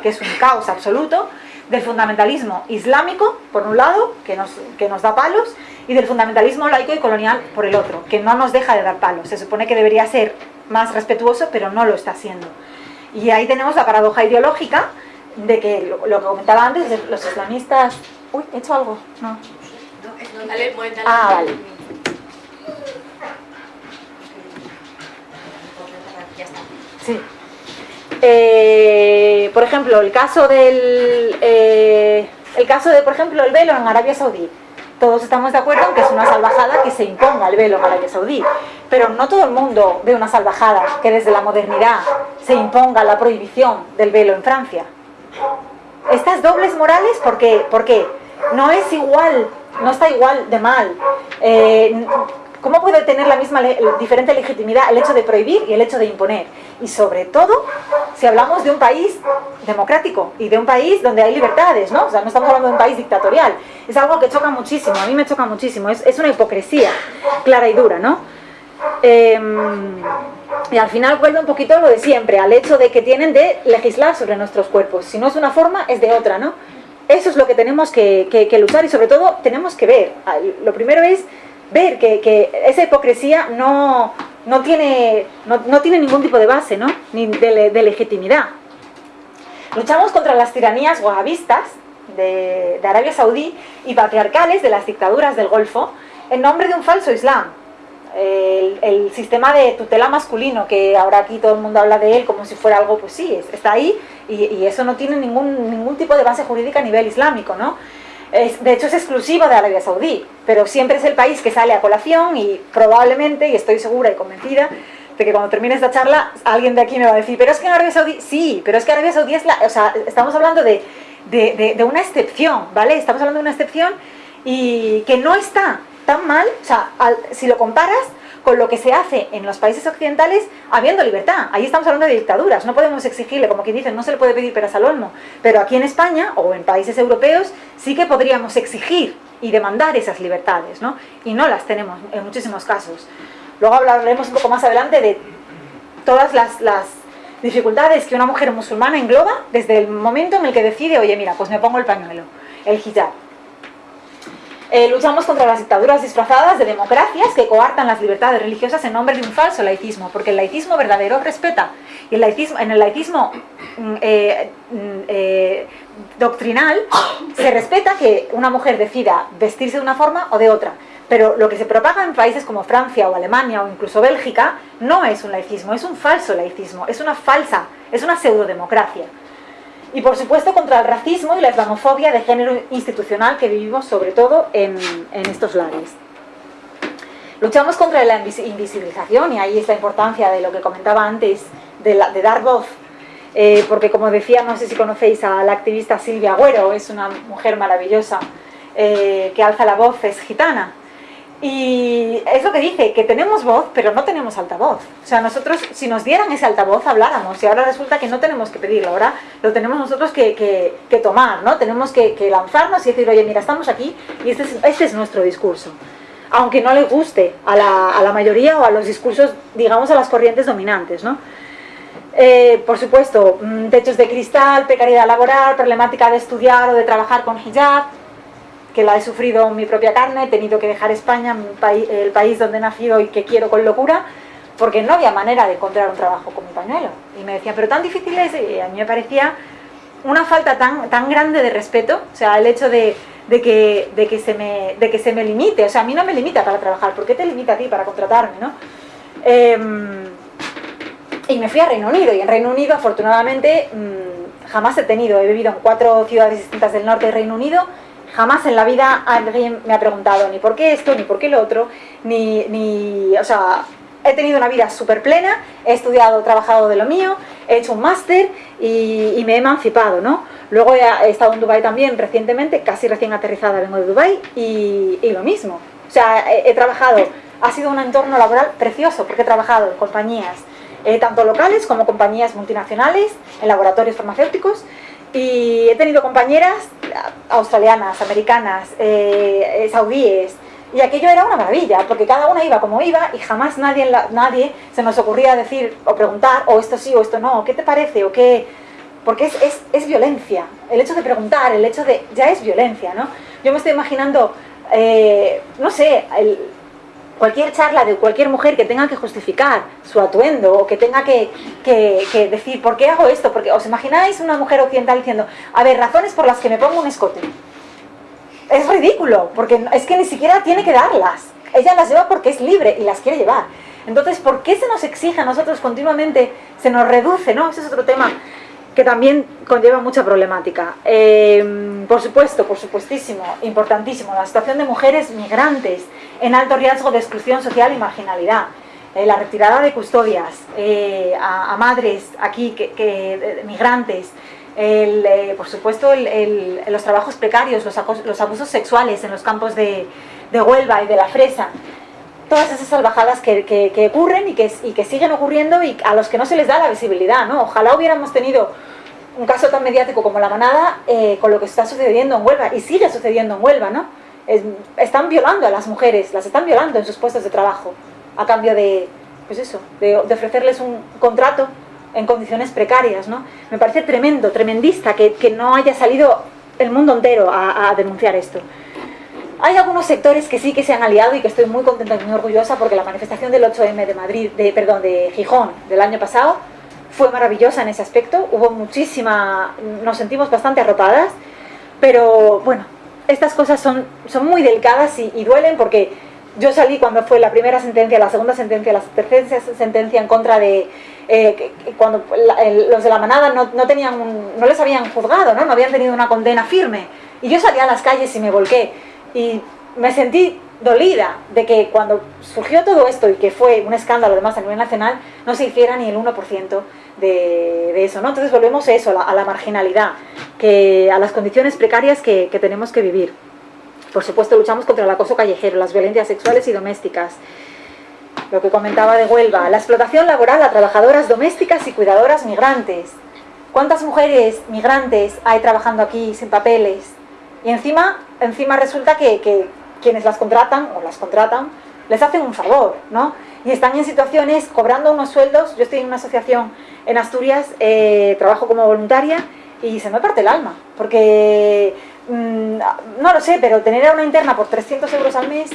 que es un caos absoluto, del fundamentalismo islámico, por un lado, que nos, que nos da palos, y del fundamentalismo laico y colonial por el otro, que no nos deja de dar palos. Se supone que debería ser más respetuoso, pero no lo está siendo. Y ahí tenemos la paradoja ideológica de que, lo, lo que comentaba antes, de los islamistas... Uy, ¿he hecho algo? No. Ah, vale. Sí. Eh, por ejemplo, el caso del eh, el caso de, por ejemplo, el velo en Arabia Saudí. Todos estamos de acuerdo en que es una salvajada que se imponga el velo en Arabia Saudí. Pero no todo el mundo ve una salvajada que desde la modernidad se imponga la prohibición del velo en Francia. Estas dobles morales, ¿por qué? ¿Por qué? No es igual no está igual de mal. Eh, ¿Cómo puede tener la misma diferente legitimidad el hecho de prohibir y el hecho de imponer? Y sobre todo, si hablamos de un país democrático y de un país donde hay libertades, ¿no? O sea, no estamos hablando de un país dictatorial. Es algo que choca muchísimo, a mí me choca muchísimo. Es, una hipocresía clara y dura, ¿no? Em, y al final vuelve un poquito lo de siempre, al hecho de que tienen de legislar sobre nuestros cuerpos. Si no es una forma, es de otra, ¿no? Eso es lo que tenemos que, luchar y sobre todo tenemos que ver. Lo primero es ver que, esa hipocresía no, no, tiene, no, tiene ningún tipo de base, ¿no? ni de, legitimidad. Luchamos contra las tiranías wahabistas de, de Arabia Saudí y patriarcales de las dictaduras del Golfo en nombre de un falso Islam, el, sistema de tutela masculino, que ahora aquí todo el mundo habla de él como si fuera algo, pues sí, está ahí y, eso no tiene ningún, ningún tipo de base jurídica a nivel islámico, ¿no? De hecho es exclusivo de Arabia Saudí, pero siempre es el país que sale a colación y probablemente, y estoy segura y convencida, de que cuando termine esta charla alguien de aquí me va a decir, pero es que en Arabia Saudí, sí, pero es que Arabia Saudí es la, o sea, estamos hablando de, de, de una excepción, ¿vale? Estamos hablando de una excepción y que no está tan mal, o sea, si lo comparas con lo que se hace en los países occidentales habiendo libertad. Ahí estamos hablando de dictaduras, no podemos exigirle, como quien dice, no se le puede pedir peras al olmo, pero aquí en España o en países europeos sí que podríamos exigir y demandar esas libertades, ¿no? Y no las tenemos en muchísimos casos. Luego hablaremos un poco más adelante de todas las, las dificultades que una mujer musulmana engloba desde el momento en el que decide, oye, mira, pues me pongo el pañuelo, el hijab, eh, luchamos contra las dictaduras disfrazadas de democracias que coartan las libertades religiosas en nombre de un falso laicismo, porque el laicismo verdadero respeta. Y el laicismo, en el laicismo mm, eh, mm, eh, doctrinal se respeta que una mujer decida vestirse de una forma o de otra. Pero lo que se propaga en países como Francia o Alemania o incluso Bélgica no es un laicismo, es un falso laicismo, es una falsa, es una pseudodemocracia. Y por supuesto contra el racismo y la islamofobia de género institucional que vivimos sobre todo en, estos lares. Luchamos contra la invisibilización y ahí es la importancia de lo que comentaba antes, de, dar voz. Eh, porque como decía, no sé si conocéis a la activista Silvia Agüero, es una mujer maravillosa eh, que alza la voz, es gitana. Y es lo que dice, que tenemos voz, pero no tenemos altavoz. O sea, nosotros, si nos dieran ese altavoz, habláramos. Y ahora resulta que no tenemos que pedirlo, ahora lo tenemos nosotros que, que, tomar, ¿no? Tenemos que, lanzarnos y decir, oye, mira, estamos aquí y este es, este es nuestro discurso. Aunque no le guste a la, a la, mayoría o a los discursos, digamos, a las corrientes dominantes, ¿no? Eh, por supuesto, mm, techos de cristal, precariedad laboral, problemática de estudiar o de trabajar con hijab, que la he sufrido en mi propia carne, he tenido que dejar España, el país donde he nacido y que quiero con locura, porque no había manera de encontrar un trabajo con mi pañuelo. Y me decían, pero tan difícil es, y a mí me parecía una falta tan, tan grande de respeto, o sea, el hecho de, que, de, que se me, de que se me limite, o sea, a mí no me limita para trabajar, ¿por qué te limita a ti para contratarme, no? Em, y me fui a Reino Unido, y en Reino Unido, afortunadamente, mm, jamás he tenido, he vivido en cuatro ciudades distintas del norte de Reino Unido, Jamás en la vida alguien me ha preguntado ni por qué esto, ni por qué lo otro, ni, ni o sea, he tenido una vida súper plena, he estudiado, trabajado de lo mío, he hecho un máster y, me he emancipado, ¿no? Luego he, estado en Dubai también recientemente, casi recién aterrizada vengo de Dubai y, lo mismo. O sea, he, trabajado, ha sido un entorno laboral precioso porque he trabajado en compañías eh, tanto locales como compañías multinacionales, en laboratorios farmacéuticos y he tenido compañeras australianas, americanas, eh, eh, saudíes, y aquello era una maravilla, porque cada una iba como iba y jamás nadie, nadie se nos ocurría decir o preguntar, o esto sí o esto no, ¿qué te parece? o qué Porque es, es, es violencia. El hecho de preguntar, el hecho de... ya es violencia, ¿no? Yo me estoy imaginando, eh, no sé, el, cualquier charla de cualquier mujer que tenga que justificar su atuendo o que tenga que, decir ¿por qué hago esto? Porque os imagináis una mujer occidental diciendo a ver, razones por las que me pongo un escote es ridículo, porque es que ni siquiera tiene que darlas ella las lleva porque es libre y las quiere llevar entonces, ¿por qué se nos exige a nosotros continuamente, se nos reduce, ¿no? Ese es otro tema que también conlleva mucha problemática. Eh, por supuesto, por supuestísimo, importantísimo, la situación de mujeres migrantes en alto riesgo de exclusión social y marginalidad. Eh, la retirada de custodias eh, a, madres aquí, que, migrantes, por supuesto los trabajos precarios, los, abusos sexuales en los campos de, Huelva y de la Fresa, todas esas salvajadas que, ocurren y que, y que, siguen ocurriendo y a los que no se les da la visibilidad, ¿no? Ojalá hubiéramos tenido un caso tan mediático como la manada eh, con lo que está sucediendo en Huelva y sigue sucediendo en Huelva, ¿no? están violando a las mujeres, las están violando en sus puestos de trabajo a cambio de, pues eso, de, ofrecerles un contrato en condiciones precarias, ¿no? Me parece tremendo, tremendista que, que no haya salido el mundo entero a, a denunciar esto. Hay algunos sectores que sí que se han aliado y que estoy muy contenta y muy orgullosa porque la manifestación del 8M de Madrid, de, perdón, de Gijón del año pasado fue maravillosa en ese aspecto, hubo muchísima, nos sentimos bastante arropadas, pero bueno, estas cosas son, son muy delicadas y, duelen porque yo salí cuando fue la primera sentencia, la segunda sentencia, la tercera sentencia en contra de... Eh, cuando los de la manada no, no tenían no les habían juzgado, ¿no? no habían tenido una condena firme. Y yo salí a las calles y me volqué. Y me sentí dolida de que cuando surgió todo esto y que fue un escándalo además a nivel nacional, no se hiciera ni el 1% de, eso, ¿no? Entonces volvemos a eso, a la, marginalidad, que, a las condiciones precarias que, tenemos que vivir. Por supuesto luchamos contra el acoso callejero, las violencias sexuales y domésticas, lo que comentaba de Huelva, la explotación laboral a trabajadoras domésticas y cuidadoras migrantes. ¿Cuántas mujeres migrantes hay trabajando aquí sin papeles? Y encima, encima resulta que, quienes las contratan o las contratan les hacen un favor, ¿no? Y están en situaciones cobrando unos sueldos, yo estoy en una asociación en Asturias, eh, trabajo como voluntaria y se me parte el alma, porque mm, no lo sé, pero tener a una interna por 300 euros al mes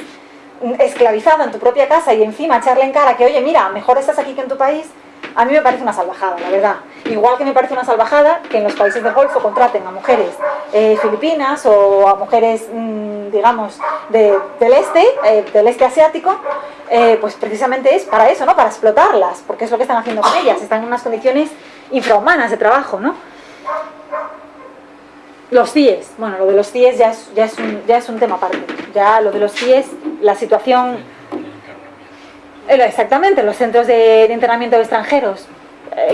mm, esclavizada en tu propia casa y encima echarle en cara que, oye, mira, mejor estás aquí que en tu país, a mí me parece una salvajada, la verdad. Igual que me parece una salvajada que en los países del Golfo contraten a mujeres eh, filipinas o a mujeres, mm, digamos, del este, eh, del este asiático, eh, pues precisamente es para eso, ¿no? Para explotarlas, porque es lo que están haciendo con ellas, están en unas condiciones infrahumanas de trabajo, ¿no? los CIES, bueno, lo de los CIES ya es, ya, es un, ya es un tema aparte. Ya lo de los CIES, la situación... Exactamente, los centros de, de internamiento de extranjeros,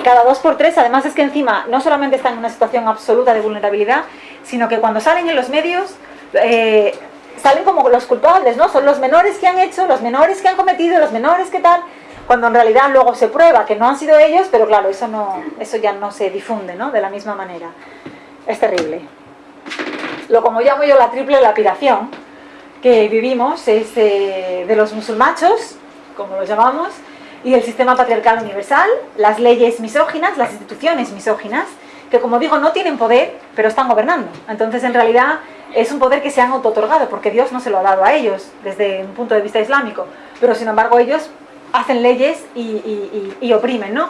cada dos por tres, además es que encima no solamente están en una situación absoluta de vulnerabilidad, sino que cuando salen en los medios eh, salen como los culpables, ¿no? Son los menores que han hecho, los menores que han cometido, los menores que tal, cuando en realidad luego se prueba que no han sido ellos, pero claro, eso, no, eso ya no se difunde, ¿no? De la misma manera. Es terrible lo como llamo yo la triple lapidación que vivimos es eh, de los musulmachos, como los llamamos, y el sistema patriarcal universal, las leyes misóginas, las instituciones misóginas, que como digo no tienen poder, pero están gobernando. Entonces en realidad es un poder que se han auto-otorgado, porque Dios no se lo ha dado a ellos desde un punto de vista islámico, pero sin embargo ellos hacen leyes y, y- y- y oprimen, ¿no?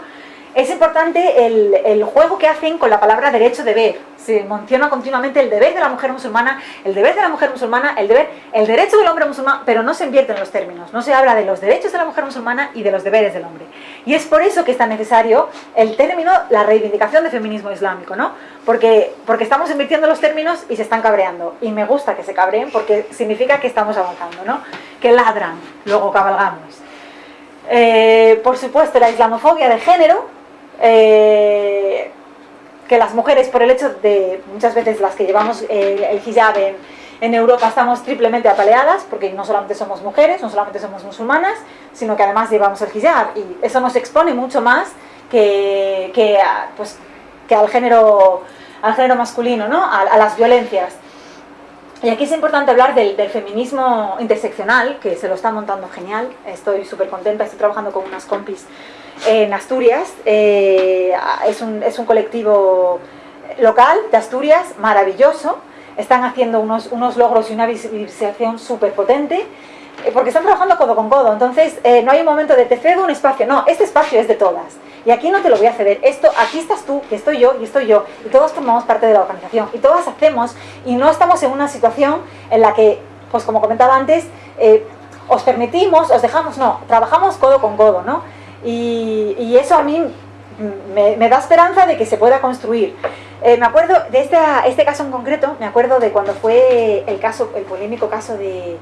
Es importante el, juego que hacen con la palabra derecho-deber. Se menciona continuamente el deber de la mujer musulmana, el deber de la mujer musulmana, el deber, el derecho del hombre musulmán, pero no se invierten los términos. No se habla de los derechos de la mujer musulmana y de los deberes del hombre. Y es por eso que es tan necesario el término, la reivindicación del feminismo islámico, ¿no? Porque, porque estamos invirtiendo los términos y se están cabreando. Y me gusta que se cabreen porque significa que estamos avanzando, ¿no? Que ladran, luego cabalgamos. Eh, por supuesto, la islamofobia de género, eh, que las mujeres, por el hecho de muchas veces las que llevamos el, el hijab en, Europa, estamos triplemente apaleadas, porque no solamente somos mujeres, no solamente somos musulmanas, sino que además llevamos el hijab, y eso nos expone mucho más que, pues, que al, género, al género masculino, ¿no? a, a las violencias. Y aquí es importante hablar del, del feminismo interseccional, que se lo está montando genial. Estoy súper contenta, estoy trabajando con unas compis en Asturias. Eh, es, un, es un colectivo local de Asturias maravilloso. Están haciendo unos, unos logros y una visibilización súper potente. eh, Porque están trabajando codo con codo, entonces eh, no hay un momento de te cedo un espacio, no, este espacio es de todas. Y aquí no te lo voy a ceder, esto, aquí estás tú, que estoy yo y estoy yo, y todos formamos parte de la organización, y todas hacemos, y no estamos en una situación en la que, pues como comentaba antes, os permitimos, os dejamos, no, trabajamos codo con codo, ¿no? Y, y eso a mí me, me da esperanza de que se pueda construir. Eh, me acuerdo de esta- este caso en concreto, me acuerdo de cuando fue el caso, el polémico caso de,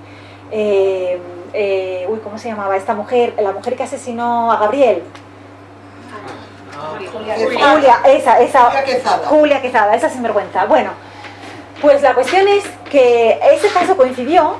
eh, eh, uy, ¿cómo se llamaba esta mujer? La mujer que asesinó a Gabriel. Julia, esa, esa. Julia Quezada. Julia Quezada, esa sinvergüenza. Bueno, pues la cuestión es que ese caso coincidió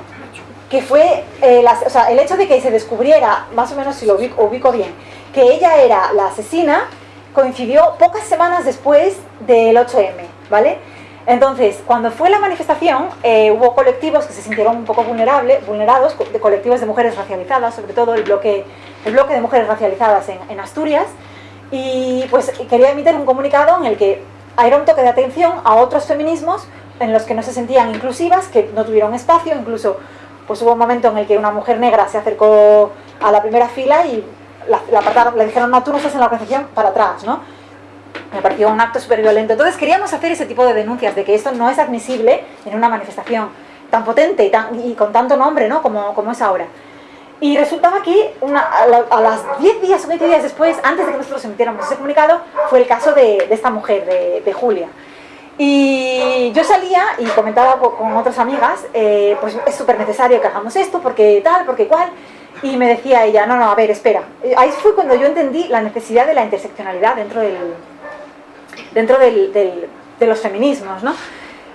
que fue eh, las- o sea, el hecho de que se descubriera, más o menos si lo ubico, ubico bien, que ella era la asesina, coincidió pocas semanas después del 8M, ¿vale? Entonces, cuando fue la manifestación, eh, hubo colectivos que se sintieron un poco vulnerable, vulnerados, co- de colectivos de mujeres racializadas, sobre todo el bloque, el bloque de mujeres racializadas en, en Asturias, y pues quería emitir un comunicado en el que era un toque de atención a otros feminismos en los que no se sentían inclusivas, que no tuvieron espacio, incluso pues hubo un momento en el que una mujer negra se acercó a la primera fila y la, apartaron, le dijeron, no, tú no estás en la organización, para atrás, ¿no? Me pareció un acto súper violento. Entonces queríamos hacer ese tipo de denuncias de que esto no es admisible en una manifestación tan potente y, tan- y con tanto nombre, ¿no? Como, como es ahora. Y resultaba que una- a, la- a las 10 días o 20 días después, antes de que nosotros emitiéramos ese comunicado, fue el caso de, de esta mujer, de, de Julia. Y yo salía y comentaba co- con otras amigas, eh, pues es súper necesario que hagamos esto, porque tal, porque cual. Y me decía ella, no, no, a ver, espera. Eh, Ahí fue cuando yo entendí la necesidad de la interseccionalidad dentro del, dentro del- del- de los feminismos, ¿no?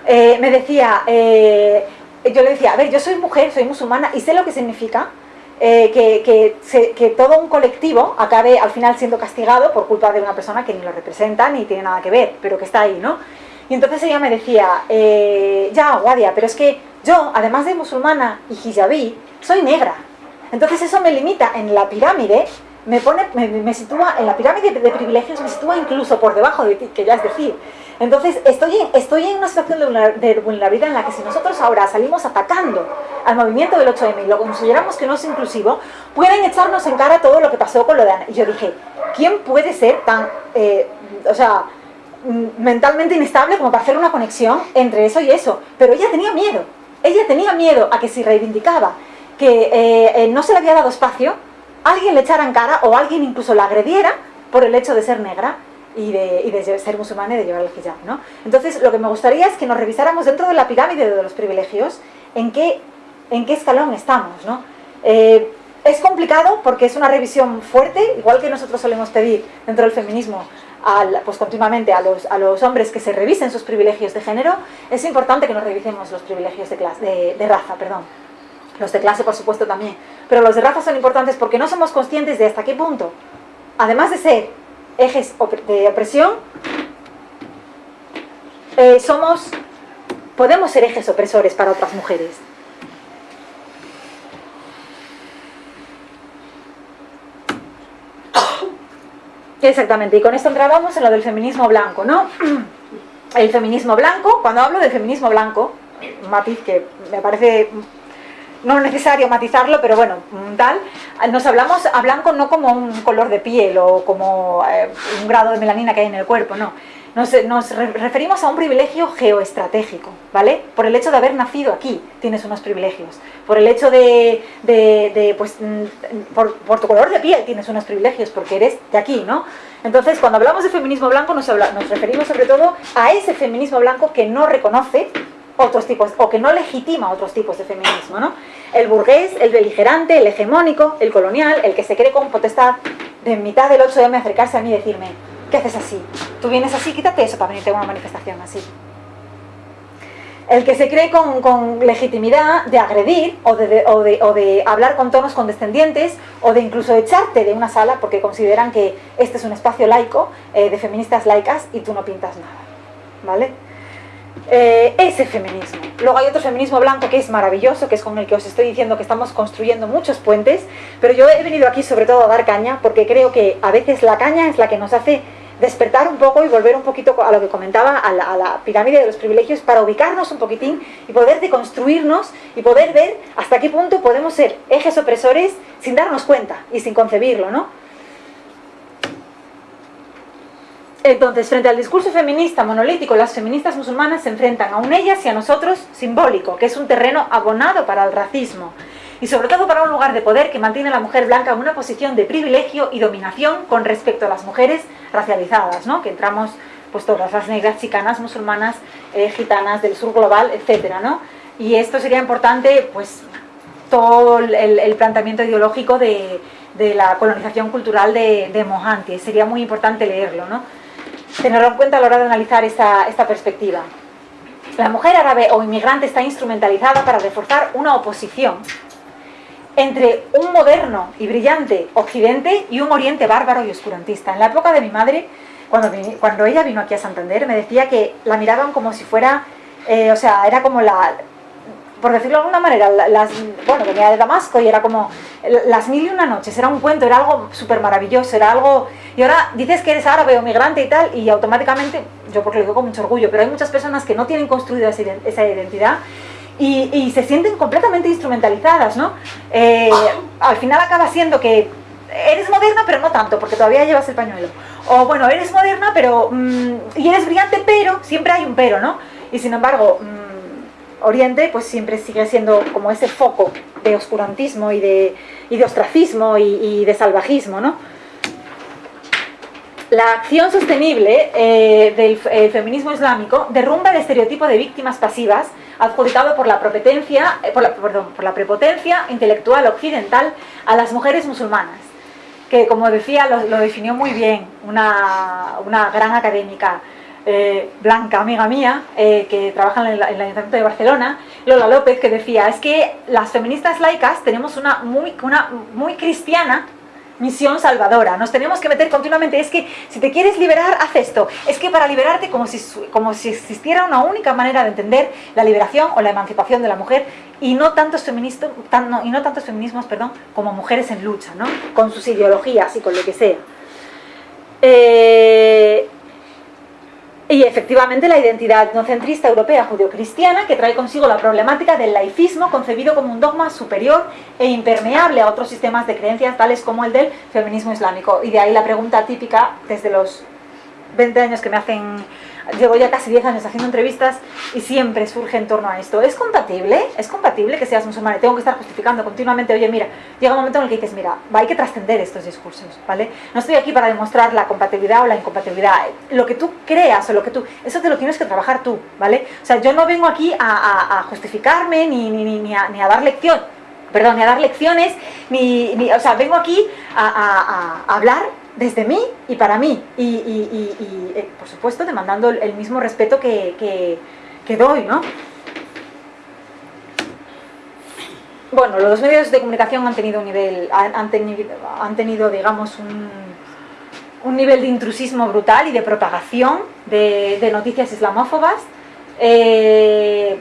Eh, me decía, eh, yo le decía, a ver, yo soy mujer, soy musulmana y sé lo que significa eh, que, que se- que todo un colectivo acabe al final siendo castigado por culpa de una persona que ni lo representa ni tiene nada que ver, pero que está ahí, ¿no? Y entonces ella me decía, eh, ya, Guadia, pero es que yo, además de musulmana y hijabí, soy negra. Entonces eso me limita en la pirámide, me pone, me, me sitúa en la pirámide de privilegios, me sitúa incluso por debajo de ti, que ya es decir. Entonces estoy en, estoy en una situación de vulner- de vulnerabilidad en la que si nosotros ahora salimos atacando al movimiento del 8M y lo consideramos que no es inclusivo, pueden echarnos en cara todo lo que pasó con lo de Ana. Y yo dije, ¿quién puede ser tan, eh, o sea, mentalmente inestable como para hacer una conexión entre eso y eso? Pero ella tenía miedo, ella tenía miedo a que si reivindicaba que eh, eh, no se le había dado espacio, alguien le echara en cara o alguien incluso la agrediera por el hecho de ser negra. y de, ser musulmana y de llevar el hijab, ¿no? Entonces, lo que me gustaría es que nos revisáramos dentro de la pirámide de los privilegios en qué, escalón estamos, ¿no? Eh, es complicado porque es una revisión fuerte, igual que nosotros solemos pedir dentro del feminismo pues continuamente a los, hombres que se revisen sus privilegios de género, es importante que nos revisemos los privilegios de, clase, de raza, perdón. Los de clase, por supuesto, también. Pero los de raza son importantes porque no somos conscientes de hasta qué punto, además de ser ejes de opresión, eh, somos, podemos ser ejes opresores para otras mujeres. Exactamente, y con esto entrábamos en lo del feminismo blanco, ¿no? El feminismo blanco, cuando hablo del feminismo blanco, un matiz que me parece no es necesario matizarlo, pero bueno, tal, nos hablamos a blanco no como un color de piel o como eh, un grado de melanina que hay en el cuerpo, no. Nos, nos, referimos a un privilegio geoestratégico, ¿vale? Por el hecho de haber nacido aquí, tienes unos privilegios. Por el hecho de, de, de pues, mm, por, por, tu color de piel tienes unos privilegios, porque eres de aquí, ¿no? Entonces, cuando hablamos de feminismo blanco, nos, habla, nos referimos sobre todo a ese feminismo blanco que no reconoce otros tipos, o que no legitima otros tipos de feminismo, ¿no? El burgués, el beligerante, el hegemónico, el colonial, el que se cree con potestad de mitad del 8M acercarse a mí y decirme, ¿qué haces así? Tú vienes así, quítate eso para venirte a una manifestación así. El que se cree con, legitimidad de agredir o de, de, o, de, o de, hablar con tonos condescendientes o de incluso echarte de una sala porque consideran que este es un espacio laico eh, de feministas laicas y tú no pintas nada. ¿Vale? Eh, ese feminismo. Luego hay otro feminismo blanco que es maravilloso, que es con el que os estoy diciendo que estamos construyendo muchos puentes, pero yo he venido aquí sobre todo a dar caña porque creo que a veces la caña es la que nos hace despertar un poco y volver un poquito a lo que comentaba, a la, a la pirámide de los privilegios, para ubicarnos un poquitín y poder deconstruirnos y poder ver hasta qué punto podemos ser ejes opresores sin darnos cuenta y sin concebirlo, ¿no? Entonces, frente al discurso feminista monolítico, las feministas musulmanas se enfrentan a un ellas y a nosotros simbólico, que es un terreno abonado para el racismo, y sobre todo para un lugar de poder que mantiene a la mujer blanca en una posición de privilegio y dominación con respecto a las mujeres racializadas, ¿no? que entramos pues todas las negras, chicanas, musulmanas, eh, gitanas del sur global, etcétera, ¿no? Y esto sería importante, pues, todo el, el planteamiento ideológico de, de, la colonización cultural de, de Mohanty, sería muy importante leerlo, ¿no? Tenerlo en cuenta a la hora de analizar esta, esta perspectiva. La mujer árabe o inmigrante está instrumentalizada para reforzar una oposición entre un moderno y brillante occidente y un oriente bárbaro y oscurantista. En la época de mi madre, cuando, cuando ella vino aquí a Santander, me decía que la miraban como si fuera, eh, o sea, era como la, por decirlo de alguna manera, las, bueno, venía de Damasco y era como las mil y una noches, era un cuento, era algo súper maravilloso, era algo... Y ahora dices que eres árabe o migrante y tal, y automáticamente, yo porque lo digo con mucho orgullo, pero hay muchas personas que no tienen construida esa identidad y, se sienten completamente instrumentalizadas, ¿no? Eh, al final acaba siendo que eres moderna, pero no tanto, porque todavía llevas el pañuelo. O bueno, eres moderna, pero... Mmm, y eres brillante, pero... Siempre hay un pero, ¿no? Y sin embargo... Mmm, Oriente pues siempre sigue siendo como ese foco de oscurantismo y de, ostracismo y, de salvajismo, ¿no? La acción sostenible eh, del eh, feminismo islámico derrumba el estereotipo de víctimas pasivas adjudicado por la, prepotencia, eh, prepotencia intelectual occidental a las mujeres musulmanas, que como decía lo, definió muy bien una gran académica, eh, Blanca, amiga mía, eh, que trabaja en el, en el, Ayuntamiento de Barcelona, Lola López, que decía, es que las feministas laicas tenemos una muy, una muy cristiana misión salvadora, nos tenemos que meter continuamente, es que si te quieres liberar, haz esto, es que para liberarte como si, como si existiera una única manera de entender la liberación o la emancipación de la mujer y no tantos, feministas, tan, no, y no tantos feminismos perdón, como mujeres en lucha, ¿no? con sus ideologías y con lo que sea. Eh, y efectivamente la identidad etnocentrista europea judeocristiana que trae consigo la problemática del laicismo concebido como un dogma superior e impermeable a otros sistemas de creencias tales como el del feminismo islámico. Y de ahí la pregunta típica desde los 20 años que me hacen llevo ya casi 10 años haciendo entrevistas y siempre surge en torno a esto. ¿Es compatible? ¿Es compatible que seas musulmana? Tengo que estar justificando continuamente, oye, mira, llega un momento en el que dices, mira, hay que trascender estos discursos, ¿vale? No estoy aquí para demostrar la compatibilidad o la incompatibilidad. Lo que tú creas o lo que tú... Eso te lo tienes que trabajar tú, ¿vale? O sea, yo no vengo aquí a, justificarme ni, ni, ni, a, ni a dar lección, perdón, ni a dar lecciones, ni, ni o sea, vengo aquí a hablar desde mí y para mí. Y, eh, por supuesto, demandando el mismo respeto que, doy, ¿no? Bueno, los medios de comunicación han tenido un nivel, han, tenido, han tenido, digamos, un, un, nivel de intrusismo brutal y de propagación de, noticias islamófobas. Eh,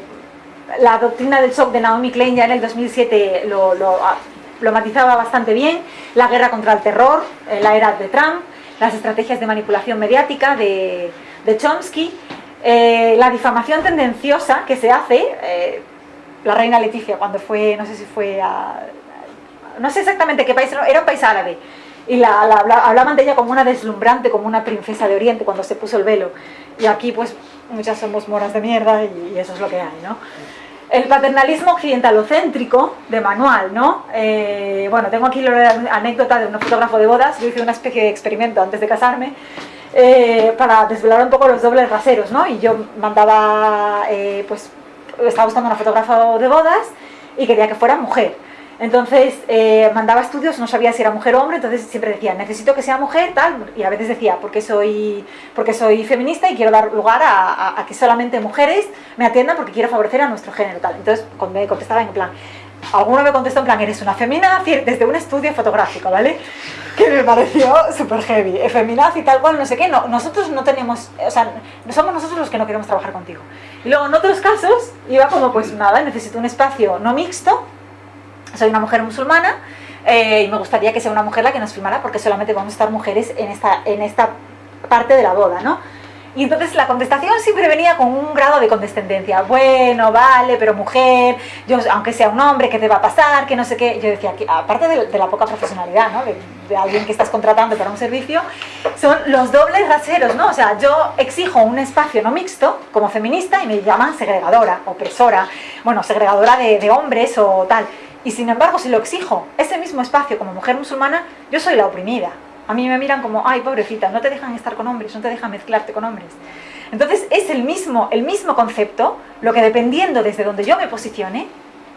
la doctrina del shock de Naomi Klein ya en el 2007 lo, lo matizaba bastante bien, la guerra contra el terror, eh, la era de Trump, las estrategias de manipulación mediática de, Chomsky, eh, la difamación tendenciosa que se hace, eh, la reina Leticia cuando fue, no sé si fue a, no sé exactamente qué país, era un país árabe, y la, hablaban de ella como una deslumbrante, como una princesa de Oriente cuando se puso el velo, y aquí pues muchas somos moras de mierda y, y eso es lo que hay, ¿no? El paternalismo occidentalocéntrico de manual, ¿no? Eh, bueno, tengo aquí la anécdota de un fotógrafo de bodas, yo hice una especie de experimento antes de casarme, eh, para desvelar un poco los dobles raseros, ¿no? Y yo mandaba, eh, pues, estaba buscando una fotógrafa de bodas y quería que fuera mujer. Entonces eh, mandaba estudios, no sabía si era mujer o hombre, entonces siempre decía, necesito que sea mujer, tal, y a veces decía, porque soy, porque soy feminista y quiero dar lugar a, que solamente mujeres me atiendan porque quiero favorecer a nuestro género, tal. Entonces me contestaba en plan, alguno me contestó en plan, eres una feminaz, desde un estudio fotográfico, ¿vale? Que me pareció súper heavy, feminaz y tal cual, no sé qué, no, nosotros no tenemos, o sea, somos nosotros los que no queremos trabajar contigo. Y luego en otros casos iba como, pues nada, necesito un espacio no mixto, soy una mujer musulmana eh, y me gustaría que sea una mujer la que nos filmara porque solamente vamos a estar mujeres en esta, en esta parte de la boda, ¿no? Y entonces la contestación siempre venía con un grado de condescendencia. Bueno, vale, pero mujer, yo, aunque sea un hombre, ¿qué te va a pasar? Que no sé qué. Yo decía, que, aparte de, la poca profesionalidad, ¿no? De, alguien que estás contratando para un servicio, son los dobles raseros, ¿no? O sea, yo exijo un espacio no mixto como feminista y me llaman segregadora, opresora, bueno, segregadora de, de hombres o tal. Y sin embargo, si lo exijo, ese mismo espacio como mujer musulmana, yo soy la oprimida. A mí me miran como, ay, pobrecita, no te dejan estar con hombres, no te dejan mezclarte con hombres. Entonces es el mismo, el mismo concepto, lo que dependiendo desde donde yo me posicione,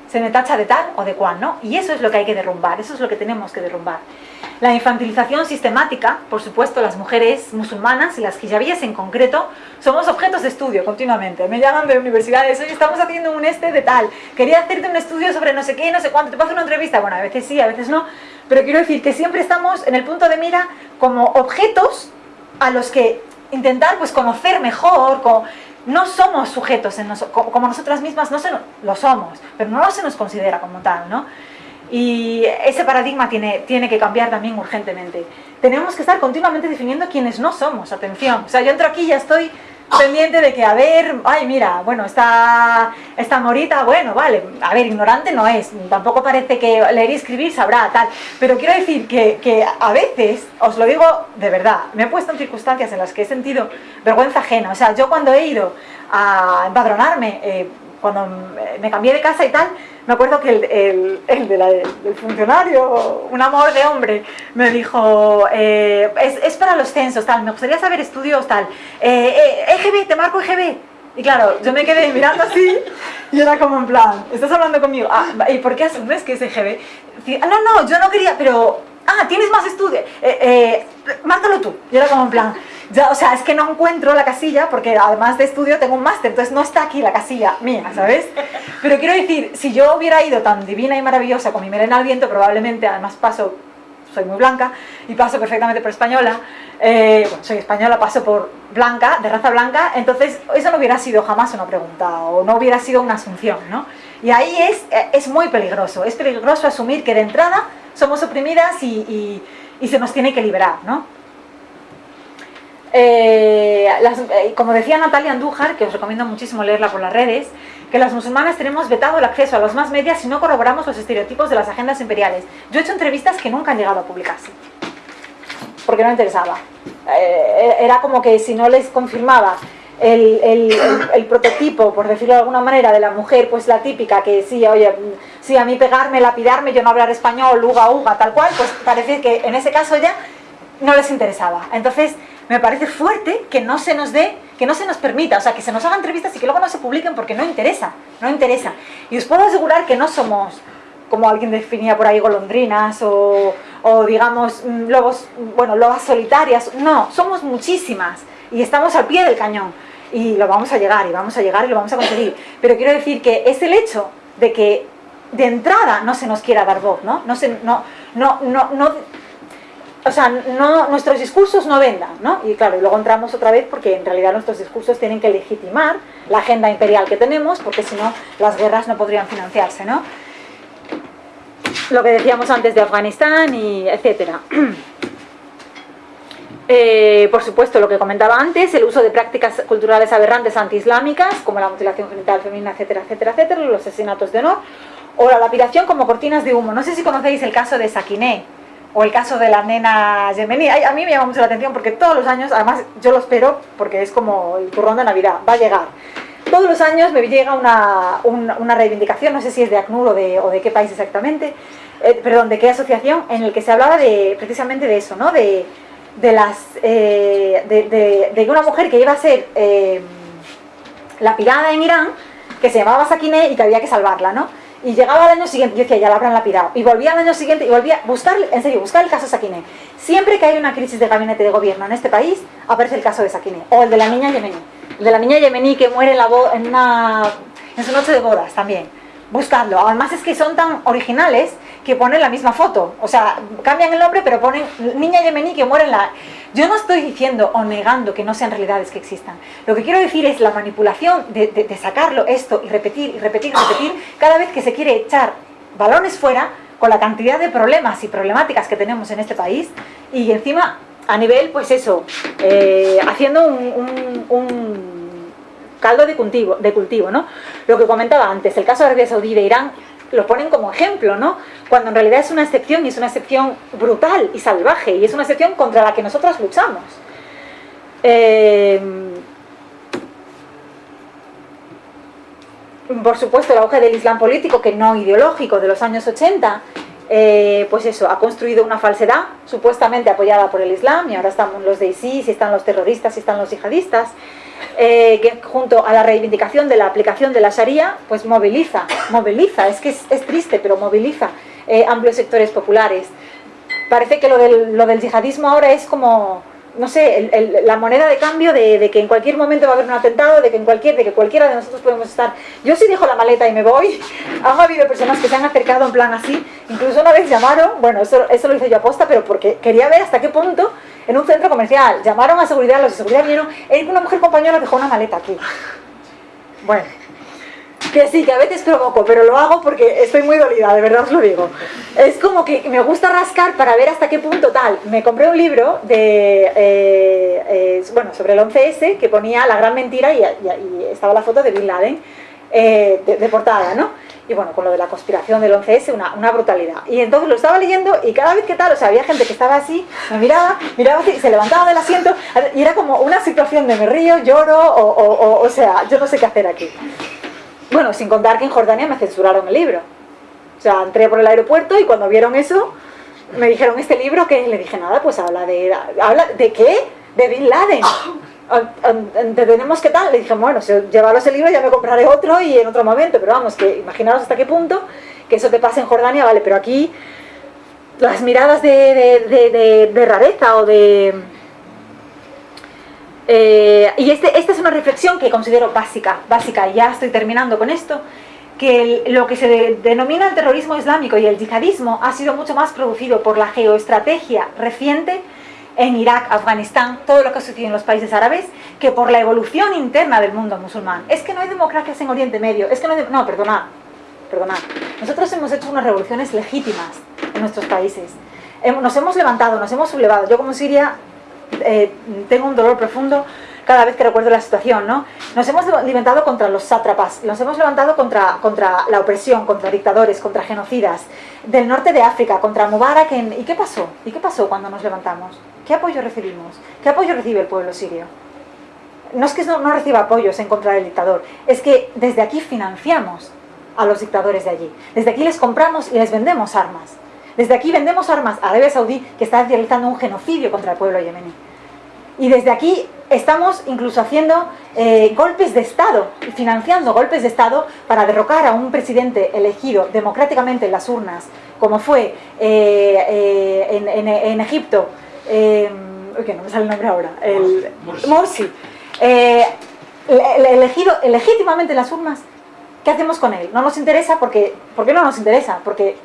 se me tacha de tal o de cual, ¿no? Y eso es lo que hay que derrumbar, eso es lo que tenemos que derrumbar. La infantilización sistemática, por supuesto, las mujeres musulmanas y las hijabíes en concreto, somos objetos de estudio continuamente. Me llaman de universidades, oye, estamos haciendo un este de tal, quería hacerte un estudio sobre no sé qué, no sé cuánto, te hacer una entrevista. Bueno, a veces sí, a veces no, pero quiero decir que siempre estamos en el punto de mira como objetos a los que intentar pues conocer mejor, no somos sujetos en como nosotras mismas, no se, lo somos, pero no se nos considera como tal, ¿no? Y ese paradigma tiene, tiene que cambiar también urgentemente. Tenemos que estar continuamente definiendo quiénes no somos, atención. O sea, yo entro aquí y ya estoy pendiente de que, a ver, ay, mira, bueno, esta, esta morita, bueno, vale, a ver, ignorante no es, tampoco parece que leer y escribir sabrá, tal, pero quiero decir que, que, a veces, os lo digo de verdad, me he puesto en circunstancias en las que he sentido vergüenza ajena, o sea, yo cuando he ido a empadronarme, eh, cuando me cambié de casa y tal, me acuerdo que el, el, del funcionario, un amor de hombre, me dijo, eh, es, es, para los censos, tal, me gustaría saber estudios, tal, eh, EGB, eh, te marco EGB. Y claro, yo me quedé mirando así y era como en plan, ¿estás hablando conmigo? Ah, ¿Y por qué asumes que es EGB? Ah, no, no, yo no quería, pero... Ah, tienes más estudios. Eh, márcalo tú. Y era como en plan, ya, o sea, es que no encuentro la casilla porque además de estudio tengo un máster, entonces no está aquí la casilla mía, ¿sabes? Pero quiero decir, si yo hubiera ido tan divina y maravillosa con mi melena al viento, probablemente, además paso, soy muy blanca y paso perfectamente por española, eh, bueno, soy española, paso por blanca, de raza blanca, entonces eso no hubiera sido jamás una pregunta o no hubiera sido una asunción, ¿no? Y ahí es, es muy peligroso, es peligroso asumir que de entrada somos oprimidas y, y se nos tiene que liberar, ¿no? Eh, eh, como decía Natalia Andújar, que os recomiendo muchísimo leerla por las redes, que las musulmanas tenemos vetado el acceso a los más medias si no corroboramos los estereotipos de las agendas imperiales. Yo he hecho entrevistas que nunca han llegado a publicarse, porque no interesaba. Eh, era como que si no les confirmaba el, prototipo, por decirlo de alguna manera, de la mujer, pues la típica que sí, oye, sí, a mí pegarme, lapidarme, yo no hablar español, uga, uga, tal cual, pues parece que en ese caso ya no les interesaba. Entonces, me parece fuerte que no se nos dé, que no se nos permita, o sea, que se nos hagan entrevistas y que luego no se publiquen porque no interesa, no interesa. Y os puedo asegurar que no somos, como alguien definía por ahí, golondrinas o, o digamos, mm, lobos, bueno, lobas solitarias, no, somos muchísimas y estamos al pie del cañón y lo vamos a llegar y vamos a llegar y lo vamos a conseguir. Pero quiero decir que es el hecho de que de entrada no se nos quiera dar voz, ¿no? No, se, no, no, no, no o sea, no, nuestros discursos no vendan, ¿no? Y claro, y luego entramos otra vez porque en realidad nuestros discursos tienen que legitimar la agenda imperial que tenemos, porque si no, las guerras no podrían financiarse, ¿no? Lo que decíamos antes de Afganistán y etcétera. Eh, por supuesto, lo que comentaba antes, el uso de prácticas culturales aberrantes antiislámicas, como la mutilación genital femenina, etcétera, etcétera, etcétera, los asesinatos de honor, o la lapidación como cortinas de humo. No sé si conocéis el caso de Sakiné, o el caso de la nena yemení. A mí me llama mucho la atención porque todos los años, además yo lo espero porque es como el turrón de Navidad, va a llegar. Todos los años me llega una, una, reivindicación, no sé si es de ACNUR o de, o de qué país exactamente, eh, perdón, de qué asociación, en el que se hablaba de, precisamente de eso, ¿no? De, de, las, eh, de, de, una mujer que iba a ser eh, lapidada en Irán, que se llamaba Sakine y que había que salvarla, ¿no? Y llegaba al año siguiente, yo decía, ya la habrán lapidado. Y volvía al año siguiente y volvía a buscar, en serio, buscar el caso Sakine. Siempre que hay una crisis de gabinete de gobierno en este país, aparece el caso de Sakine. O el de la niña yemení. El de la niña yemení que muere en, la en, una, en su noche de bodas también. Buscadlo. Además es que son tan originales que ponen la misma foto. O sea, cambian el nombre, pero ponen niña yemení que muere en la... Yo no estoy diciendo o negando que no sean realidades que existan. Lo que quiero decir es la manipulación de, sacarlo esto y repetir y repetir y repetir cada vez que se quiere echar balones fuera con la cantidad de problemas y problemáticas que tenemos en este país y encima a nivel, pues eso, eh, haciendo un, caldo de cultivo, de cultivo, ¿no? Lo que comentaba antes, el caso de Arabia Saudí de Irán lo ponen como ejemplo, ¿no? Cuando en realidad es una excepción y es una excepción brutal y salvaje y es una excepción contra la que nosotras luchamos. Eh, por supuesto, el auge del Islam político, que no ideológico, de los años 80, eh, pues eso, ha construido una falsedad supuestamente apoyada por el Islam y ahora están los de ISIS, y están los terroristas, y están los yihadistas. Eh, que junto a la reivindicación de la aplicación de la Sharia, pues moviliza, moviliza, es que es, triste, pero moviliza eh, amplios sectores populares. Parece que lo del, lo del yihadismo ahora es como, no sé, la moneda de cambio de, que en cualquier momento va a haber un atentado, de que, en cualquier, de que cualquiera de nosotros podemos estar. Yo sí dejo la maleta y me voy. Han habido personas que se han acercado en plan así. Incluso una vez llamaron, bueno, eso, eso lo hice yo aposta, pero porque quería ver hasta qué punto en un centro comercial. Llamaron a seguridad, los de seguridad vinieron, y una mujer compañera dejó una maleta aquí. Bueno, que sí, que a veces provoco, pero lo hago porque estoy muy dolida, de verdad os lo digo. Es como que me gusta rascar para ver hasta qué punto tal. Me compré un libro de, eh, eh, bueno, sobre el 11S que ponía la gran mentira y, estaba la foto de Bin Laden eh, de portada, ¿no? Y bueno, con lo de la conspiración del 11S, una, una, brutalidad. Y entonces lo estaba leyendo y cada vez que tal, o sea, había gente que estaba así, me miraba, miraba así, se levantaba del asiento y era como una situación de me río, lloro, o, o, o, sea, yo no sé qué hacer aquí. Bueno, sin contar que en Jordania me censuraron el libro. O sea, entré por el aeropuerto y cuando vieron eso, me dijeron, ¿este libro que Le dije, nada, pues habla de... ¿Habla de qué? De Bin Laden tenemos que tal, le dije, bueno, si llevaros el libro ya me compraré otro y en otro momento, pero vamos, que imaginaros hasta qué punto que eso te pasa en Jordania, vale, pero aquí las miradas de, de, rareza o de... Eh, y este, esta es una reflexión que considero básica, básica, y ya estoy terminando con esto, que lo que se denomina el terrorismo islámico y el yihadismo ha sido mucho más producido por la geoestrategia reciente en Irak, Afganistán, todo lo que ha sucedido en los países árabes, que por la evolución interna del mundo musulmán. Es que no hay democracias en Oriente Medio, es que no hay... No, perdonad, perdonad. Nosotros hemos hecho unas revoluciones legítimas en nuestros países. Nos hemos levantado, nos hemos sublevado. Yo como Siria eh, tengo un dolor profundo cada vez que recuerdo la situación, ¿no? Nos hemos levantado contra los sátrapas, nos hemos levantado contra, contra la opresión, contra dictadores, contra genocidas, del norte de África, contra Mubarak. ¿Y qué pasó? ¿Y qué pasó cuando nos levantamos? ¿Qué apoyo recibimos? ¿Qué apoyo recibe el pueblo sirio? no es que no, reciba apoyos en contra del dictador, es que desde aquí financiamos a los dictadores de allí. Desde aquí les compramos y les vendemos armas. Desde aquí vendemos armas a Arabia Saudí que está realizando un genocidio contra el pueblo yemení. Y desde aquí estamos incluso haciendo eh, golpes de Estado, financiando golpes de Estado para derrocar a un presidente elegido democráticamente en las urnas, como fue eh, eh, en, Egipto, que no me sale el nombre ahora, el Morsi, elegido legítimamente en las urnas, ¿qué hacemos con él? No nos interesa porque, ¿por qué no nos interesa? Porque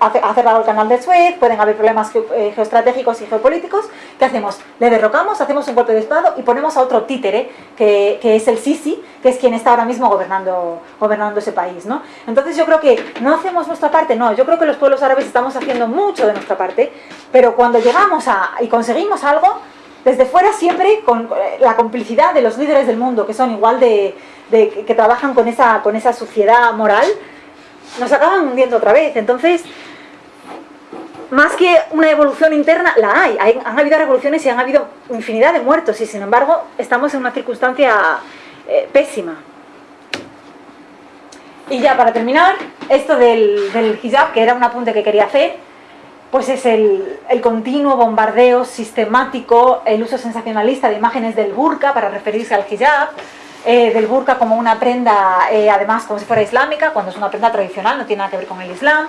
ha cerrado el canal de Suez, pueden haber problemas eh, geoestratégicos y geopolíticos. ¿Qué hacemos? Le derrocamos, hacemos un golpe de estado y ponemos a otro títere, que, es el Sisi, que es quien está ahora mismo gobernando, gobernando ese país. ¿no? Entonces yo creo que no hacemos nuestra parte, no, yo creo que los pueblos árabes estamos haciendo mucho de nuestra parte, pero cuando llegamos a, y conseguimos algo, desde fuera siempre con eh, la complicidad de los líderes del mundo, que son igual de, de que trabajan con esa, con esa suciedad moral, nos acaban hundiendo otra vez. Entonces, más que una evolución interna, la hay. Han habido revoluciones y han habido infinidad de muertos y sin embargo estamos en una circunstancia eh, pésima. Y ya para terminar, esto del, hijab, que era un apunte que quería hacer, pues es el, continuo bombardeo sistemático, el uso sensacionalista de imágenes del burka para referirse al hijab, eh, del burka como una prenda, eh, además como si fuera islámica, cuando es una prenda tradicional, no tiene nada que ver con el islam,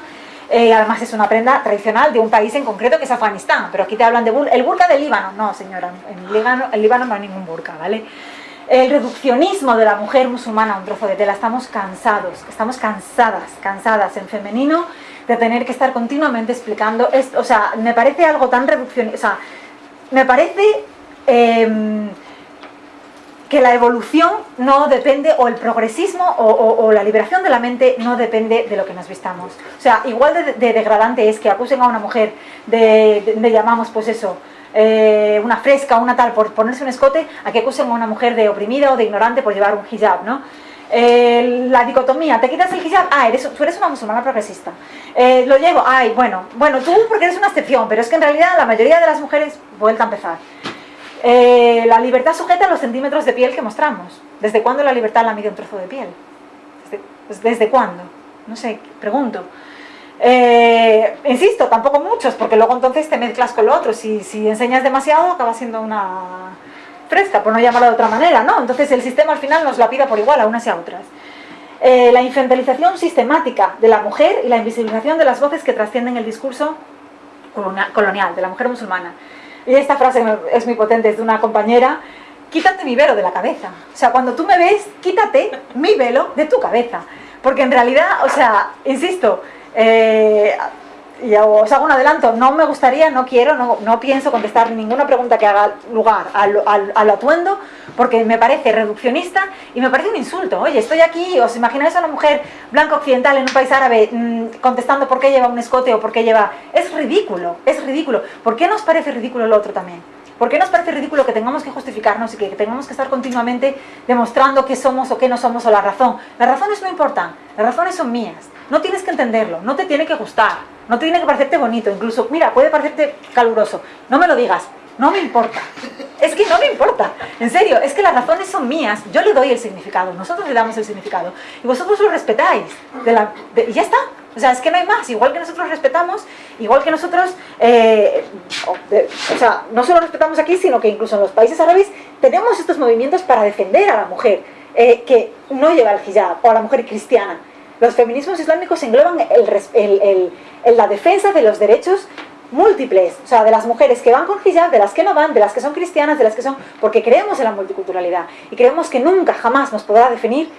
eh, además es una prenda tradicional de un país en concreto que es Afganistán, pero aquí te hablan de el burka del Líbano. No, señora, en Líbano, Líbano no hay ningún burka, ¿vale? El reduccionismo de la mujer musulmana a un trozo de tela, estamos cansados, estamos cansadas, cansadas en femenino de tener que estar continuamente explicando esto, o sea, me parece algo tan reduccionista, o sea, me parece... Em, que la evolución no depende, o el progresismo o, la liberación de la mente no depende de lo que nos vistamos. O sea, igual de, degradante es que acusen a una mujer de, de, llamamos pues eso, eh, una fresca una tal por ponerse un escote, a que acusen a una mujer de oprimida o de ignorante por llevar un hijab, ¿no? Eh, la dicotomía, ¿te quitas el hijab? Ah, eres, tú eres una musulmana progresista. Eh, lo llevo, ay, bueno, bueno, tú porque eres una excepción, pero es que en realidad la mayoría de las mujeres, vuelta a empezar, eh, la libertad sujeta a los centímetros de piel que mostramos. ¿Desde cuándo la libertad la mide un trozo de piel? ¿Desde, pues, cuándo? No sé, pregunto. Eh, insisto, tampoco muchos, porque luego entonces te mezclas con lo otro. Si, si enseñas demasiado, acaba siendo una fresca, por no llamarlo de otra manera, ¿no? Entonces el sistema al final nos la pida por igual a unas y a otras. Eh, la infantilización sistemática de la mujer y la invisibilización de las voces que trascienden el discurso colonial de la mujer musulmana. Y esta frase es muy potente, es de una compañera, quítate mi velo de la cabeza. O sea, cuando tú me ves, quítate mi velo de tu cabeza. Porque en realidad, o sea, insisto, eh, y os hago un adelanto, no me gustaría, no quiero, no, no pienso contestar ninguna pregunta que haga lugar al, al, atuendo, porque me parece reduccionista y me parece un insulto. Oye, estoy aquí, ¿os imagináis a una mujer blanca occidental en un país árabe mm, contestando por qué lleva un escote o por qué lleva... Es ridículo, es ridículo. ¿Por qué nos parece ridículo el otro también? ¿Por qué nos parece ridículo que tengamos que justificarnos y que tengamos que estar continuamente demostrando qué somos o qué no somos o la razón? Las razones no importan, las razones son mías. No tienes que entenderlo, no te tiene que gustar, no tiene que parecerte bonito, incluso, mira, puede parecerte caluroso. No me lo digas, no me importa. Es que no me importa. En serio, es que las razones son mías. Yo le doy el significado, nosotros le damos el significado. Y vosotros lo respetáis. y ya está. O sea, es que no hay más. Igual que nosotros respetamos, igual que nosotros, eh, o sea, no solo respetamos aquí, sino que incluso en los países árabes tenemos estos movimientos para defender a la mujer eh, que no lleva el hijab, o a la mujer cristiana. Los feminismos islámicos engloban la defensa de los derechos múltiples, o sea, de las mujeres que van con hijab, de las que no van, de las que son cristianas, de las que son... porque creemos en la multiculturalidad y creemos que nunca, jamás nos podrá definir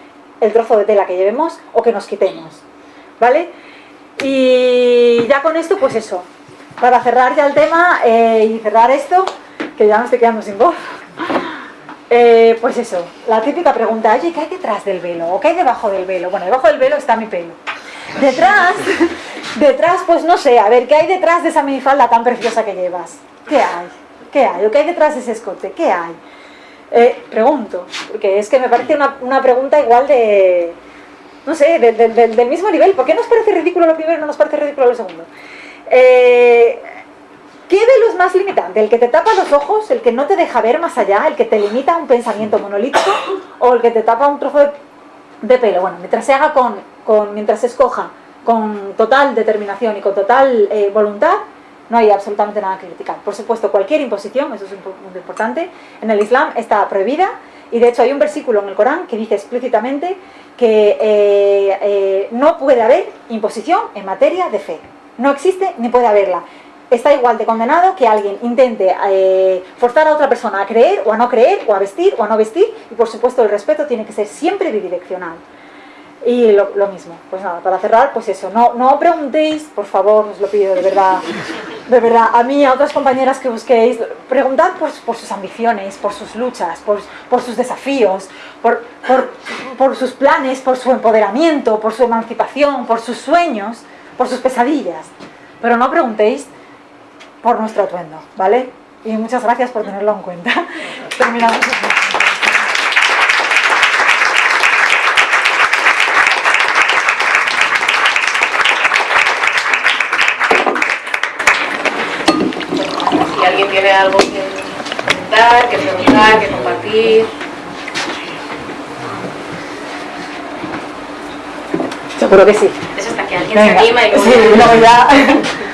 el trozo de tela que llevemos o que nos quitemos. ¿Vale? Y ya con esto, pues eso, para cerrar ya el tema eh, y cerrar esto, que ya me estoy quedando sin voz, eh, pues eso, la típica pregunta, oye, ¿qué hay detrás del velo? ¿O qué hay debajo del velo? Bueno, debajo del velo está mi pelo. Detrás, detrás, pues no sé, a ver, ¿qué hay detrás de esa minifalda tan preciosa que llevas? ¿Qué hay? ¿Qué hay? ¿O qué hay detrás de ese escote? ¿Qué hay? Eh, pregunto, porque es que me parece una pregunta igual de, no sé, del mismo nivel. ¿Por qué nos parece ridículo lo primero y no nos parece ridículo lo segundo? Eh, ¿Qué de los más limitante? ¿El que te tapa los ojos, el que no te deja ver más allá, el que te limita a un pensamiento monolítico o el que te tapa un trozo de, pelo? Bueno, mientras se haga con, mientras se escoja con total determinación y con total eh, voluntad, no hay absolutamente nada que criticar. Por supuesto, cualquier imposición, eso es muy importante, en el Islam está prohibida y de hecho hay un versículo en el Corán que dice explícitamente que eh, eh, no puede haber imposición en materia de fe. No existe ni puede haberla. Está igual de condenado que alguien intente eh, forzar a otra persona a creer o a no creer, o a vestir o a no vestir, y por supuesto el respeto tiene que ser siempre bidireccional. Y lo, mismo, pues nada, para cerrar, pues eso, no, no preguntéis, por favor, os lo pido de verdad, de verdad, a mí, a otras compañeras que busquéis, preguntad por, por sus ambiciones, por sus luchas, por, por sus desafíos, por, por, por sus planes, por su empoderamiento, por su emancipación, por sus sueños, por sus pesadillas. Pero no preguntéis por nuestro atuendo, ¿vale? Y muchas gracias por tenerlo en cuenta. Terminamos. Si alguien tiene algo que comentar, que preguntar, que compartir. Seguro que sí. Es hasta que alguien se anima y luego... Sí, no, ya.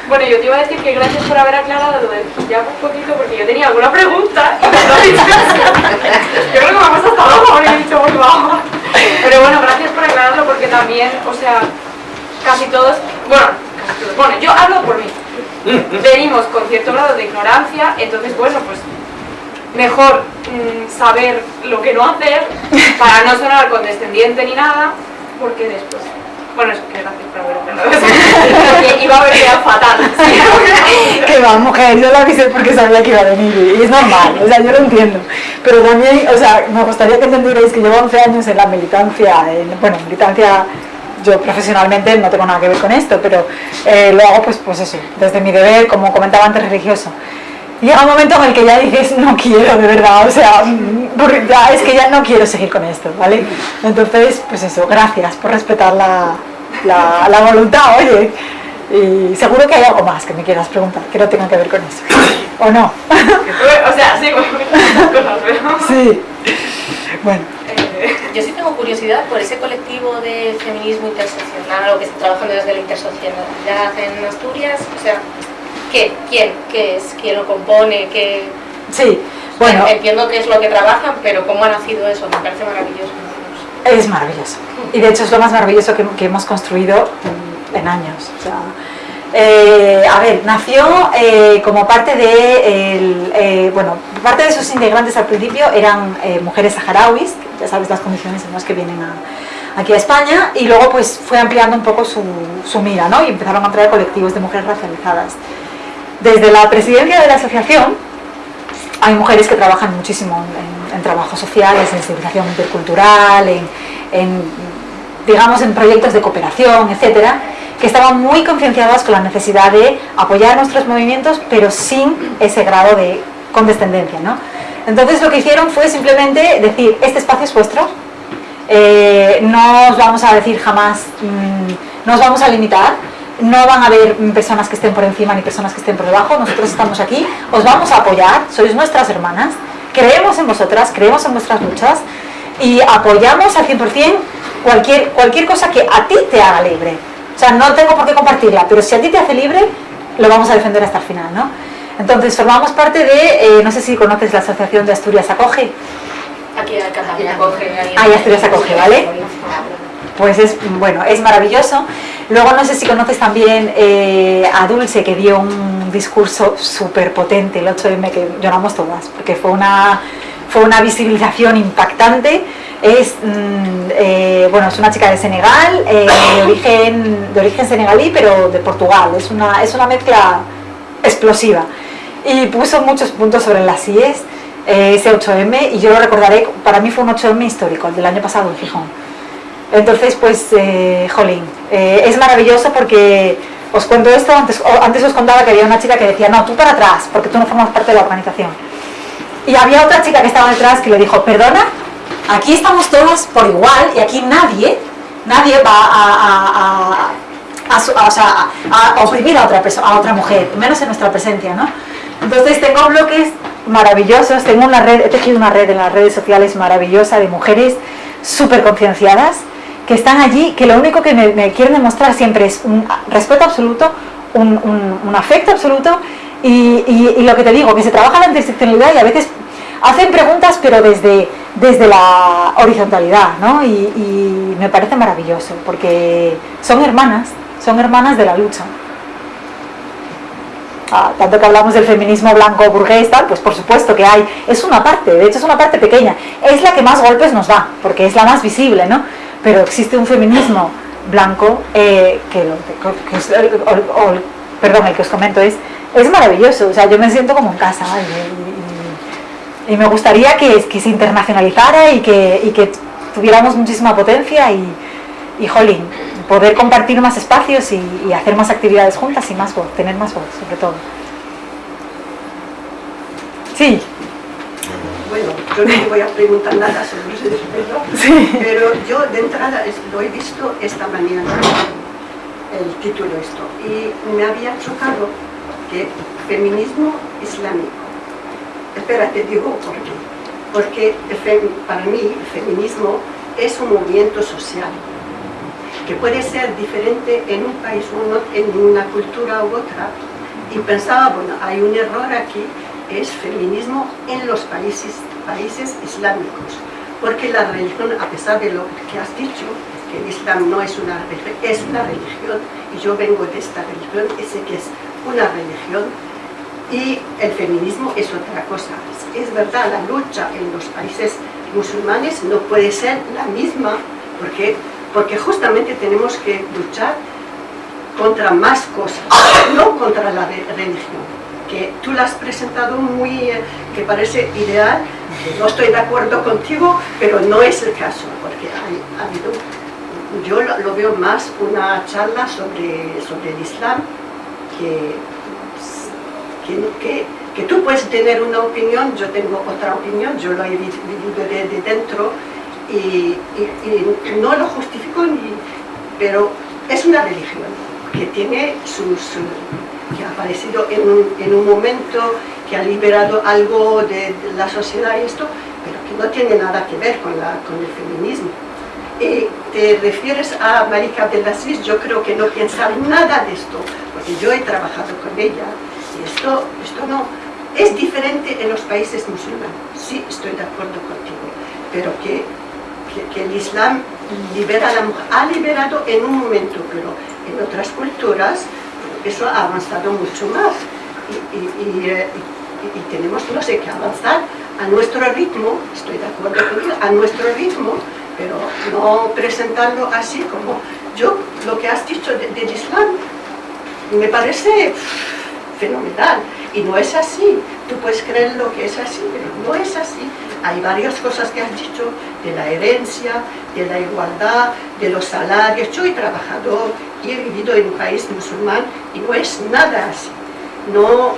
Bueno, yo te iba a decir que gracias por haber aclarado lo del ya un poquito, porque yo tenía alguna pregunta y me lo he dicho. Yo creo que vamos hasta abajo porque he dicho muy bajo. Pero bueno, gracias por aclararlo porque también, o sea, casi todos, bueno, casi todos, bueno, yo hablo por mí. Venimos con cierto grado de ignorancia, entonces bueno, pues mejor mm, saber lo que no hacer para no sonar condescendiente ni nada, porque después bueno, es que gracias por haberlo iba a venir fatal. que va, mujer, yo la avisé porque sabía que iba a venir y es normal, o sea, yo lo entiendo. Pero también, o sea, me gustaría que entendierais que llevo 11 años en la militancia, en, bueno, militancia yo profesionalmente no tengo nada que ver con esto, pero eh, lo hago pues, pues eso, desde mi deber, como comentaba antes, religioso. Llega un momento en el que ya dices, no quiero, de verdad, o sea, ya es que ya no quiero seguir con esto, ¿vale? Entonces, pues eso, gracias por respetar la, la, la voluntad, oye. Y seguro que hay algo más que me quieras preguntar, que no tenga que ver con eso. ¿O no? o sea. Sí. Bueno. Yo sí tengo curiosidad por ese colectivo de feminismo interseccional o que está trabajando desde la interseccionalidad en Asturias. O sea, ¿qué? ¿Quién? ¿Qué es? ¿Quién lo compone? ¿Qué...? Sí, bueno... Entiendo que es lo que trabajan, pero ¿cómo ha nacido eso? Me parece maravilloso. Es maravilloso. Y de hecho es lo más maravilloso que, hemos construido en, años. Eh, a ver, nació eh, como parte de, el, eh, bueno, parte de sus integrantes al principio eran mujeres saharauis, ya sabes las condiciones en las que vienen aquí a España, y luego pues fue ampliando un poco su, su mira, ¿no? Y empezaron a traer colectivos de mujeres racializadas. Desde la presidencia de la asociación hay mujeres que trabajan muchísimo en, en trabajos sociales, en civilización intercultural, en, digamos, en proyectos de cooperación, etcétera, que estaban muy concienciadas con la necesidad de apoyar nuestros movimientos, pero sin ese grado de condescendencia, ¿no? Entonces lo que hicieron fue simplemente decir, este espacio es vuestro, eh, no os vamos a decir jamás, mm, no os vamos a limitar, no van a haber personas que estén por encima ni personas que estén por debajo, nosotros estamos aquí, os vamos a apoyar, sois nuestras hermanas, creemos en vosotras, creemos en vuestras luchas y apoyamos al 100% cualquier, cualquier cosa que a ti te haga libre. O sea, no tengo por qué compartirla, pero si a ti te hace libre, lo vamos a defender hasta el final, ¿no? Entonces, formamos parte de, eh, no sé si conoces la Asociación de Asturias Acoge. Aquí en Acoge. Ahí Asturias Acoge, ¿vale? Pues es, bueno, es maravilloso. Luego no sé si conoces también eh, a Dulce, que dio un discurso súper potente, el 8M, que lloramos todas, porque fue una, fue una visibilización impactante. Es, mm, eh, bueno, es una chica de Senegal, eh, de, origen, de origen senegalí, pero de Portugal. Es una, es una mezcla explosiva. Y puso muchos puntos sobre las IES, ese 8M, y yo lo recordaré, para mí fue un 8M histórico, el del año pasado en Gijón entonces, pues, eh, jolín, eh, es maravilloso porque os cuento esto, antes, antes os contaba que había una chica que decía, no, tú para atrás, porque tú no formas parte de la organización. Y había otra chica que estaba detrás que le dijo, perdona, aquí estamos todas por igual y aquí nadie, nadie va a, a, a, a oprimir a otra, a otra mujer, menos en nuestra presencia, ¿no? Entonces tengo bloques maravillosos, tengo una red, he tejido una red en las redes sociales maravillosa de mujeres súper concienciadas que están allí, que lo único que me, quieren demostrar siempre es un respeto absoluto, un, afecto absoluto y, lo que te digo, que se trabaja la interseccionalidad y a veces hacen preguntas pero desde, desde la horizontalidad, ¿no? Y, y me parece maravilloso porque son hermanas, son hermanas de la lucha. Ah, tanto que hablamos del feminismo blanco burgués, tal, pues por supuesto que hay, es una parte, de hecho es una parte pequeña, es la que más golpes nos da, porque es la más visible, ¿no? Pero existe un feminismo blanco eh, que, es, perdón, el que os comento es, es maravilloso, o sea, yo me siento como en casa y, me gustaría que, que, se internacionalizara y que, y que tuviéramos muchísima potencia y, y jolín, poder compartir más espacios y, hacer más actividades juntas y más voz, tener más voz sobre todo. Sí. Bueno, yo no te voy a preguntar nada sobre ese sí. pero yo de entrada lo he visto esta mañana, el título esto, y me había chocado que feminismo islámico. Espera, te digo por qué. Porque para mí el feminismo es un movimiento social que puede ser diferente en un país o en una cultura u otra. Y pensaba, bueno, hay un error aquí, es feminismo en los países, países islámicos. Porque la religión, a pesar de lo que has dicho, que el Islam no es una religión, es una religión, y yo vengo de esta religión, sé que es una religión, y el feminismo es otra cosa. Es verdad, la lucha en los países musulmanes no puede ser la misma, porque porque justamente tenemos que luchar contra más cosas, no contra la religión, que tú la has presentado muy, eh, que parece ideal, no estoy de acuerdo contigo, pero no es el caso, porque yo lo, veo más una charla sobre, sobre el Islam, que, que, que, tú puedes tener una opinión, yo tengo otra opinión, yo lo he vivido de dentro, y, no lo justifico, ni, pero es una religión que tiene sus, que ha aparecido en un, en un, momento, que ha liberado algo de, la sociedad y esto, pero que no tiene nada que ver con, la, con el feminismo. Y te refieres a Marika Abdelaziz, yo creo que no piensa nada de esto, porque yo he trabajado con ella, y esto, esto no, es diferente en los países musulmanes, sí estoy de acuerdo contigo, pero que el Islam libera a la mujer, ha liberado en un momento, pero en otras culturas eso ha avanzado mucho más y, eh, tenemos, que avanzar a nuestro ritmo, estoy de acuerdo contigo, a nuestro ritmo, pero no presentarlo así como yo, lo que has dicho del Islam, me parece fenomenal y no es así, tú puedes creer lo que es así, pero no es así, hay varias cosas que has dicho, de la herencia, de la igualdad, de los salarios. Yo he trabajado y he vivido en un país musulmán y no es nada así. No,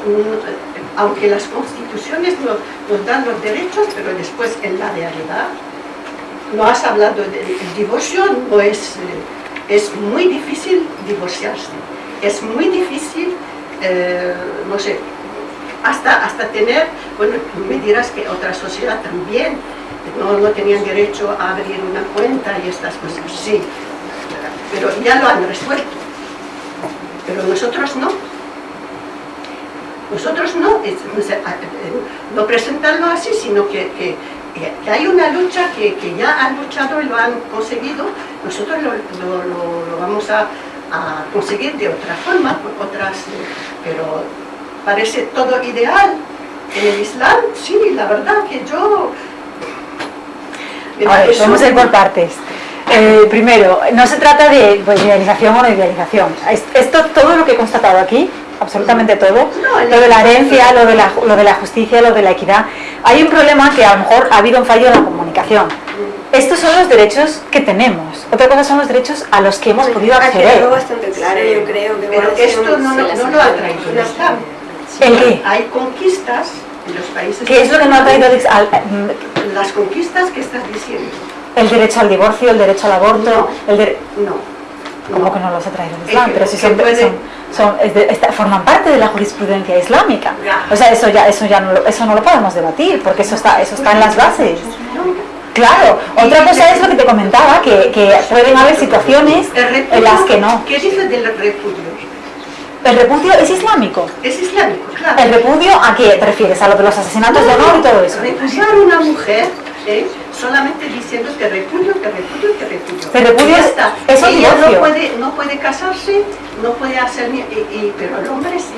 aunque las constituciones nos, dan los derechos, pero después en la realidad no has hablado del divorcio, no es, eh, es muy difícil divorciarse, es muy difícil, eh, no sé, hasta, hasta tener, bueno, me dirás que otra sociedad también no, no tenían derecho a abrir una cuenta y estas cosas, sí, pero ya lo han resuelto, pero nosotros no. Nosotros no, no presentarlo así, sino que, hay una lucha que, ya han luchado y lo han conseguido, nosotros lo, vamos a, a, conseguir de otra forma, por otras, pero parece todo ideal. En el Islam, sí, la verdad que yo... A ver, vamos a ir por partes. Eh, primero, no se trata de pues, idealización o no idealización. Esto, todo lo que he constatado aquí, absolutamente todo, lo de la herencia, lo de la, lo de la justicia, lo de la equidad, hay un problema que a lo mejor ha habido un fallo en la comunicación. Estos son los derechos que tenemos. Otra cosa son los derechos a los que hemos podido acceder. bastante claro, yo creo. Pero esto no, no, no lo ha traído el Islam. Hay conquistas en los países... ¿Qué es lo que no ha traído Las conquistas que estás diciendo. El derecho al divorcio, el derecho al aborto... No, el no. Como que no los ha traído el Islam, pero si son, son- son- es de- esta- forman parte de la jurisprudencia islámica. O sea, eso ya, eso ya no, lo- eso no lo podemos debatir, porque eso está, eso está en las bases. Claro, otra cosa es lo que te comentaba, que, que pueden haber situaciones en las que no. ¿Qué dice del repudio? El repudio es islámico. Es islámico, claro. ¿El repudio a qué te refieres? ¿A lo de los asesinatos de honor y todo eso? Repudiar a una mujer ¿eh? solamente diciendo que repudio, que repudio, que repudio. Que repudio Y ya está. es Ella no puede, no puede casarse, no puede hacer ni... y- y- pero el hombre sí.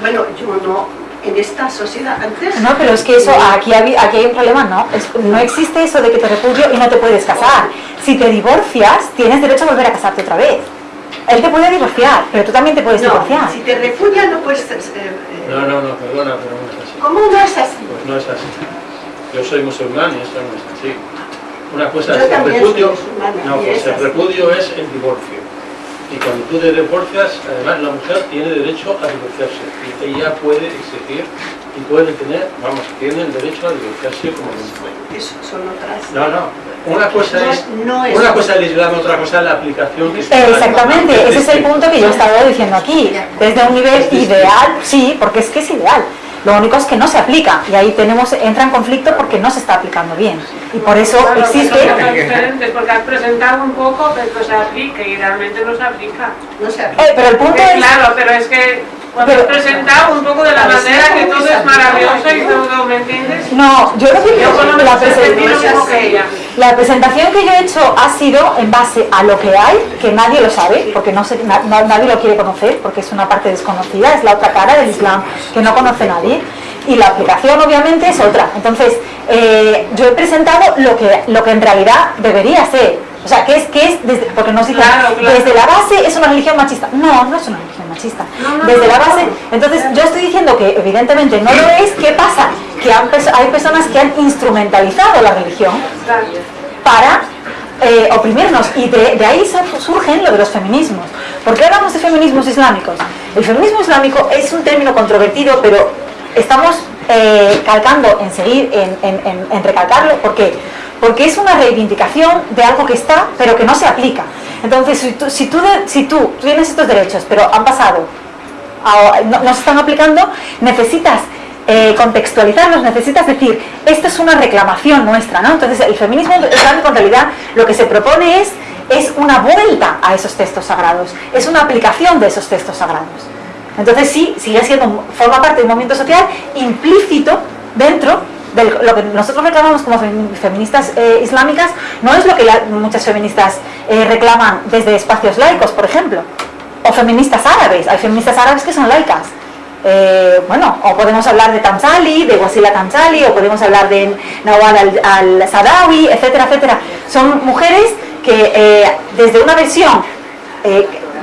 Bueno, yo no, en esta sociedad antes... No, pero es que eso, aquí, hay- aquí hay un problema, ¿no? Es- no existe eso de que te repudio y no te puedes casar. Si te divorcias, tienes derecho a volver a casarte otra vez. Él te puede divorciar, pero tú también te puedes No, divorciar. si te repudia no puedes... eh, eh, No, no, no, perdona, pero no es así. ¿Cómo no es así? Pues no es así. Yo soy musulmán y eso no es así. Una cosa Yo es el repudio. No, pues es el repudio es el divorcio. Y cuando tú te divorcias, además la mujer tiene derecho a divorciarse. Y ella puede exigir y puede tener, vamos, tiene el derecho a divorciarse como hombre. Eso son otras... No, no. Una cosa No, es, no es una cosa es el Islam, otra cosa es la aplicación que se. Exactamente, ese es el punto que yo estaba diciendo aquí. Desde un nivel ideal, sí, porque es que es ideal. Lo único es que no se aplica y ahí tenemos entra en conflicto porque no se está aplicando bien. Y por eso Claro, existe... porque has presentado un poco, pero se aplica y realmente no se aplica. No se Eh, pero el punto Eh, es... claro, pero es que cuando Pero- presentado un poco de la manera que todo es maravilloso y todo, ¿me entiendes? No, yo creo que Yo la, menos he presen- sentido como que ella. la presentación que yo he hecho ha sido en base a lo que hay, que nadie lo sabe, porque no se- na- na- nadie lo quiere conocer, porque es una parte desconocida, es la otra cara del Islam que no conoce nadie. Y la aplicación obviamente es otra. Entonces, eh, yo he presentado lo que, lo que en realidad debería ser. O sea, que es, que es desde, porque nos dicen, Claro, claro. desde la base es una religión machista. No, no es una religión machista. Desde la base, entonces yo estoy diciendo que evidentemente no lo es. ¿Qué pasa? Que han hay personas que han instrumentalizado la religión para eh, oprimirnos y de, de ahí surgen lo de los feminismos. ¿Por qué hablamos de feminismos islámicos? El feminismo islámico es un término controvertido, pero estamos eh, calcando en seguir, en, en- en- en recalcarlo. ¿Por qué? Porque es una reivindicación de algo que está, pero que no se aplica. Entonces, si tú, tienes estos derechos, pero han pasado a- no, no se están aplicando, necesitas eh, contextualizarlos, necesitas decir, esto es una reclamación nuestra, ¿no? Entonces el feminismo islámico en realidad lo que se propone es, es una vuelta a esos textos sagrados, es una aplicación de esos textos sagrados. Entonces sí, sigue siendo, forma parte de un movimiento social implícito dentro lo que nosotros reclamamos como fem- feministas eh, islámicas, no es lo que muchas feministas eh, reclaman desde espacios laicos, por ejemplo o feministas árabes, hay feministas árabes que son laicas. Eh, bueno, o podemos hablar de Tamsali, de Wasila Tamsali, o podemos hablar de Nawal al- al-Sadawi, etcétera, etcétera. Son mujeres que desde una versión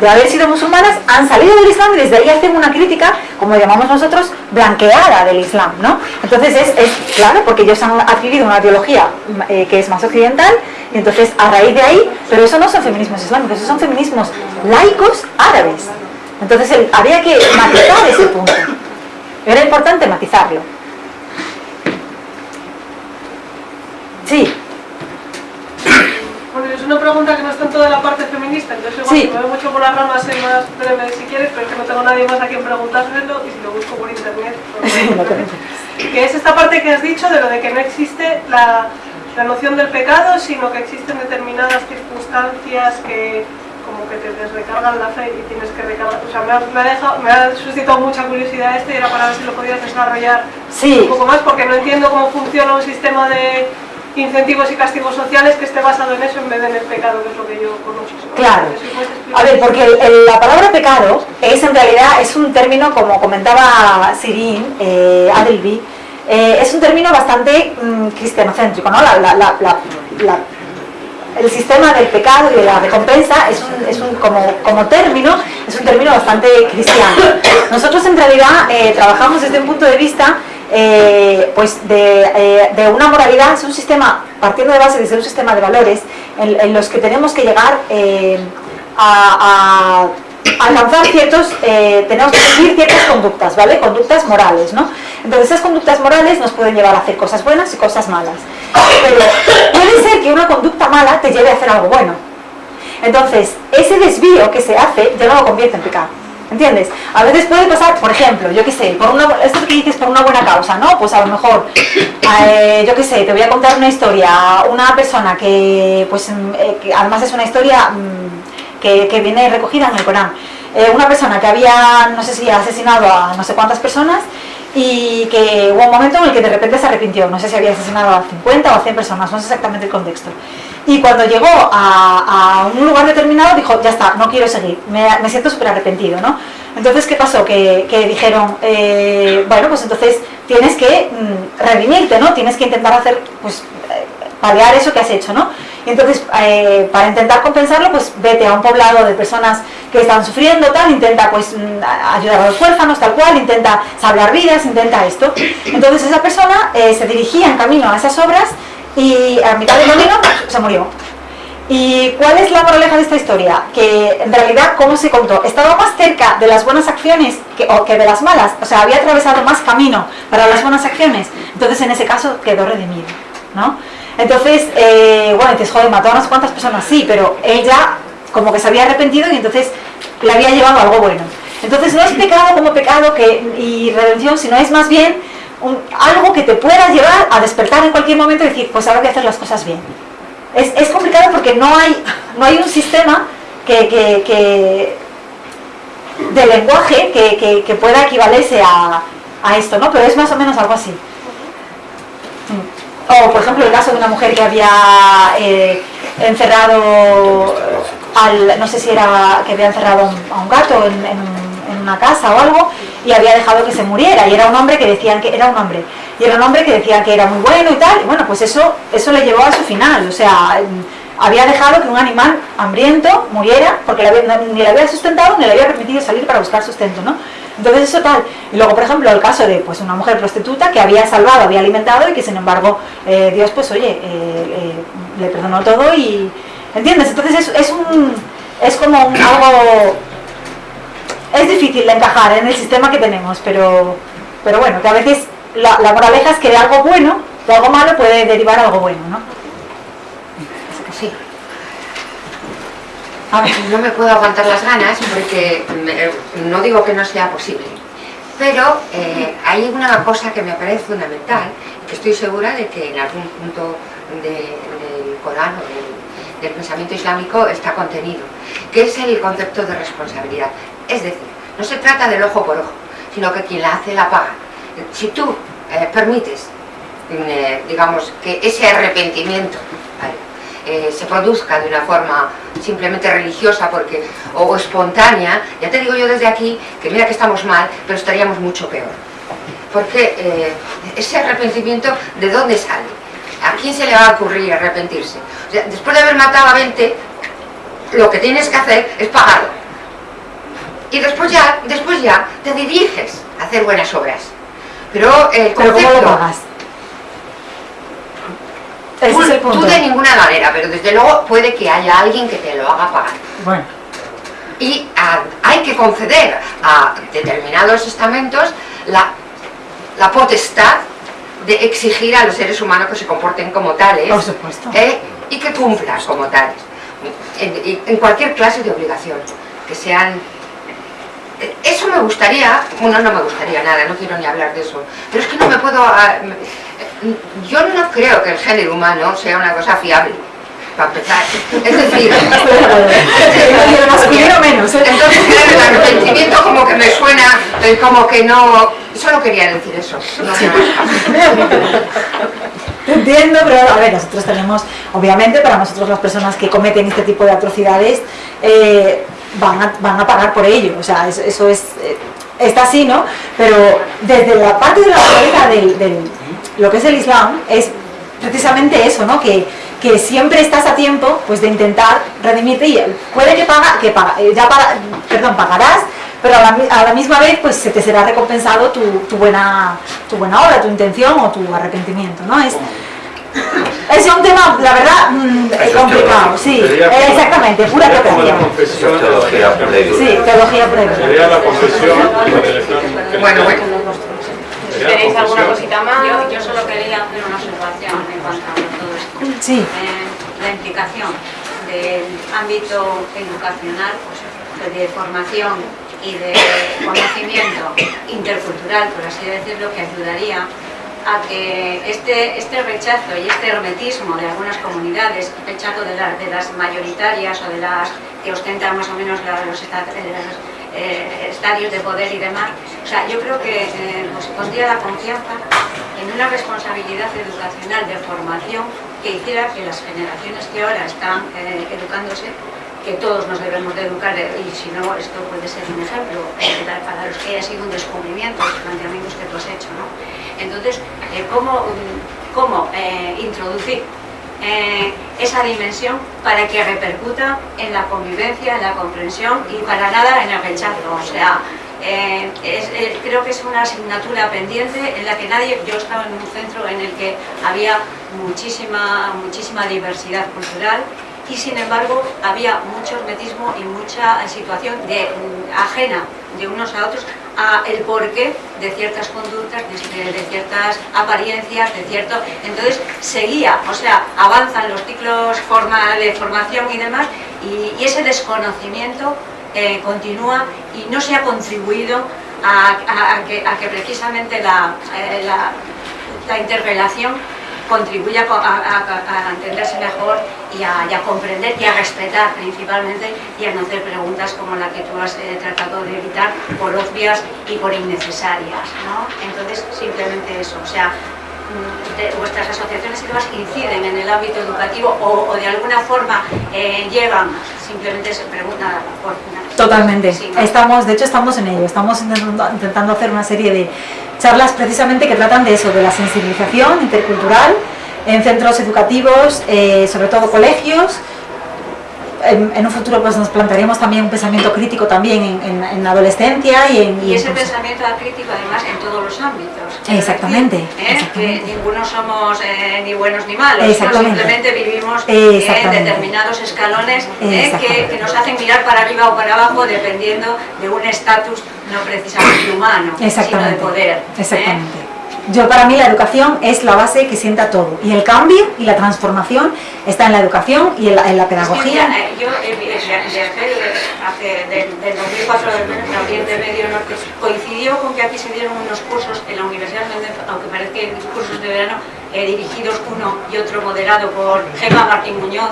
de haber sido musulmanas han salido del Islam y desde ahí hacen una crítica, como llamamos nosotros, blanqueada del Islam, ¿no? Entonces es, claro, porque ellos han adquirido una ideología eh, que es más occidental, y entonces a raíz de ahí, pero eso no son feminismos islámicos, esos son feminismos laicos árabes. Entonces había que matizar ese punto. Era importante matizarlo. Sí, Bueno, es una pregunta que no está en toda la parte feminista, entonces igual Sí. si me voy mucho por las ramas soy más breve si quieres, pero es que no tengo nadie más a quien preguntárselo y si lo busco por internet. pues, te- que es esta parte que has dicho de lo de que no existe la, la noción del pecado, sino que existen determinadas circunstancias que como que te desrecargan la fe y tienes que recargar. O sea, me ha, me ha dejado- me ha suscitado mucha curiosidad esto y era para ver si lo podías desarrollar sí. un poco más porque no entiendo cómo funciona un sistema de incentivos y castigos sociales que esté basado en eso en vez de en el pecado, que es lo que yo conozco. Claro. A ver, porque el- el- la palabra pecado es en realidad es un término, como comentaba Sirin, eh, Adelby, eh, es un término bastante mm, cristianocéntrico, ¿no? La- el sistema del pecado y de la recompensa es un, es un- como, como término, es un término bastante cristiano. Nosotros en realidad eh, trabajamos desde un punto de vista eh, pues de, eh, de una moralidad, es un sistema, partiendo de base desde un sistema de valores en, los que tenemos que llegar eh, a, a alcanzar ciertos, tenemos que seguir ciertas conductas, ¿vale? Conductas morales, ¿no? Entonces esas conductas morales nos pueden llevar a hacer cosas buenas y cosas malas. Pero puede ser que una conducta mala te lleve a hacer algo bueno. Entonces, ese desvío que se hace ya no lo convierte en pecado. ¿Entiendes? A veces puede pasar, por ejemplo, yo qué sé, por una, esto que dices por una buena causa, ¿no? Pues a lo mejor, eh, yo qué sé, te voy a contar una historia, una persona que, pues, mm, eh, que además es una historia mm, que, que viene recogida en el Corán. Eh, una persona que había, no sé si asesinado a no sé cuántas personas y que hubo un momento en el que de repente se arrepintió, no sé si había asesinado a 50 o a 100 personas, no sé exactamente el contexto. Y cuando llegó a, a un lugar determinado dijo, ya está, no quiero seguir, me, me siento súper arrepentido, ¿no? Entonces, ¿qué pasó? Que, que dijeron, eh, bueno, pues entonces tienes que mm, redimirte, ¿no? Tienes que intentar hacer, pues, eh, paliar eso que has hecho, ¿no? Entonces, eh, para intentar compensarlo, pues vete a un poblado de personas que están sufriendo, tal, intenta pues mm, ayudar a los huérfanos, tal cual, intenta salvar vidas, intenta esto. Entonces esa persona eh, se dirigía en camino a esas obras y a mitad del camino se murió. ¿Y cuál es la moraleja de esta historia? Que en realidad, ¿cómo se contó? Estaba más cerca de las buenas acciones que, o que de las malas, o sea, había atravesado más camino para las buenas acciones, entonces en ese caso quedó redimido, ¿no? Entonces, eh, bueno, dices, joder, mató a unas cuantas personas, sí, pero ella como que se había arrepentido y entonces le había llevado algo bueno. Entonces no es pecado como pecado que, y redención, sino es más bien algo que te pueda llevar a despertar en cualquier momento y decir, pues ahora voy a hacer las cosas bien. Es, complicado porque no hay, no hay un sistema que, que- de lenguaje que, que- que pueda equivalerse a, a esto, ¿no? Pero es más o menos algo así. O, por ejemplo, el caso de una mujer que había eh, encerrado al, no sé si era que había encerrado a un- gato en, en en una casa o algo y había dejado que se muriera. Y era un hombre que decían que era un hombre. Y era un hombre que decían que era muy bueno y tal y bueno pues eso eso le llevó a su final. O sea había dejado que un animal hambriento muriera porque le había- ni le había sustentado ni le había permitido salir para buscar sustento ¿no? entonces eso tal y luego por ejemplo el caso de pues una mujer prostituta que había salvado había alimentado y que sin embargo eh, Dios pues oye eh, eh, le perdonó todo y ¿entiendes? entonces es, es un es como un- algo es difícil de encajar en el sistema que tenemos, pero, pero bueno, que a veces la, la moraleja es que de algo bueno, de algo malo puede derivar algo bueno, ¿no? Sí, No me puedo aguantar las ganas porque no digo que no sea posible. Pero eh, hay una cosa que me parece fundamental, que estoy segura de que en algún punto de- del Corán o del, pensamiento islámico está contenido, que es el concepto de responsabilidad. Es decir, no se trata del ojo por ojo, sino que quien la hace la paga. Si tú eh, permites, eh, digamos, que ese arrepentimiento. Eh, se produzca de una forma simplemente religiosa porque, o espontánea, ya te digo yo desde aquí que mira que estamos mal, pero estaríamos mucho peor. Porque eh, ese arrepentimiento, ¿de dónde sale? ¿A quién se le va a ocurrir arrepentirse? O sea, después de haber matado a 20, lo que tienes que hacer es pagarlo. Y después ya, después ya te diriges a hacer buenas obras. Pero el pero ¿cómo concepto... lo pagas? Ese Tú, es el tú punto. de ninguna manera, pero desde luego puede que haya alguien que te lo haga pagar. Bueno, Y ah, hay que conceder a determinados estamentos la, la potestad de exigir a los seres humanos que se comporten como tales por supuesto. ¿eh? y que cumplan como tales. En, cualquier clase de obligación, que sean... eh, Eso me gustaría, bueno, no me gustaría nada, no quiero ni hablar de eso, pero es que no me puedo... ah, Yo no creo que el género humano sea una cosa fiable, para empezar. Es decir, masculino menos, ¿eh? entonces claro, el arrepentimiento como que me suena, eh, como que no... Solo quería decir eso. no más. Te entiendo, pero a ver, nosotros tenemos, obviamente, para nosotros las personas que cometen este tipo de atrocidades eh, van, a, van a pagar por ello, o sea, eso, eso es, eh, está así, ¿no? Pero desde la parte de la naturaleza del, del- lo que es el Islam, es precisamente eso, ¿no? Que, que siempre estás a tiempo pues de intentar redimirte y puede que paga, que paga, eh, ya paga- perdón, pagarás, pero a la, a la misma vez pues se te será recompensado tu, tu buena tu buena obra, tu intención o tu arrepentimiento, ¿no? Es un tema, la verdad, mm, es complicado, teológico. sí, eh, exactamente, pura teología. confesión. Teología dura. Sí, teología pura. Sería la confesión. Bueno, bueno. ¿Queréis alguna cosita más? Yo, yo solo quería hacer una observación en cuanto a todo esto. Sí. Eh, la implicación del ámbito educacional, pues, de formación y de conocimiento intercultural, por así decirlo, que ayudaría a que este, este rechazo y este hermetismo de algunas comunidades, rechazo de, de las mayoritarias o de las que ostentan más o menos los, eh, estadios de poder y demás, o sea, yo creo que eh, nos pondría la confianza en una responsabilidad educacional de formación que hiciera que las generaciones que ahora están eh, educándose que todos nos debemos de educar y si no, esto puede ser un ejemplo para los que haya sido un descubrimiento, los planteamientos que tú has hecho. ¿no? Entonces, eh, ¿cómo, eh, introducir eh, esa dimensión para que repercuta en la convivencia, en la comprensión y para nada en el rechazo? O sea, creo que es una asignatura pendiente en la que nadie, yo estaba en un centro en el que había muchísima, muchísima diversidad cultural y sin embargo había mucho hermetismo y mucha situación de, mm, ajena de unos a otros a el porqué de ciertas conductas, de, ciertas apariencias, de cierto... Entonces seguía, o sea, avanzan los ciclos de formación y demás y, ese desconocimiento eh, continúa y no se ha contribuido a, que, precisamente la, eh, la, la contribuya a, entenderse mejor y a, comprender y a respetar principalmente y a no hacer preguntas como la que tú has eh, tratado de evitar por obvias y por innecesarias. ¿no? Entonces, simplemente eso, o sea, mm, vuestras asociaciones y demás inciden en el ámbito educativo o, de alguna forma eh, llevan, simplemente se pregunta por... Totalmente, estamos, de hecho estamos en ello, estamos intentando hacer una serie de charlas precisamente que tratan de eso, de la sensibilización intercultural en centros educativos, eh, sobre todo colegios, en, un futuro pues nos plantearíamos también un pensamiento crítico también en, la adolescencia y en... Y, ese pensamiento crítico además en todos los ámbitos. Exactamente. ¿eh? Que ninguno somos eh, ni buenos ni malos, simplemente vivimos en determinados escalones que, que, nos hacen mirar para arriba o para abajo dependiendo de un estatus no precisamente humano, sino de poder. Exactamente. Yo para mí la educación es la base que sienta todo y el cambio y la transformación está en la educación y en la, pedagogía. Eh, yo eh, viajé hace, del, del 2004 del Oriente Medio Norte, coincidió con que aquí se dieron unos cursos en la Universidad de aunque parece que cursos de verano, eh, dirigidos uno y otro moderado por Gemma Martín Muñoz,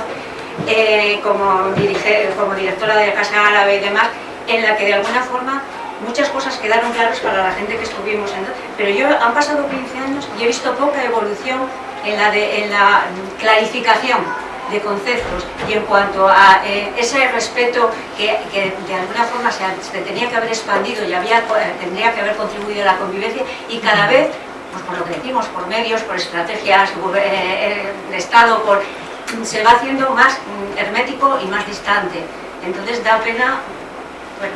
como, dirige, como directora de Casa Árabe y demás, en la que de alguna forma muchas cosas quedaron claras para la gente que estuvimos en... Pero yo han pasado 15 años y he visto poca evolución en la, de, en la clarificación de conceptos y en cuanto a eh, ese respeto que, de alguna forma se, tenía que haber expandido y había, tendría que haber contribuido a la convivencia y cada vez, pues por lo que decimos, por medios, por estrategias eh, eh, de Estado, por, se va haciendo más mm, hermético y más distante. Entonces da pena, bueno,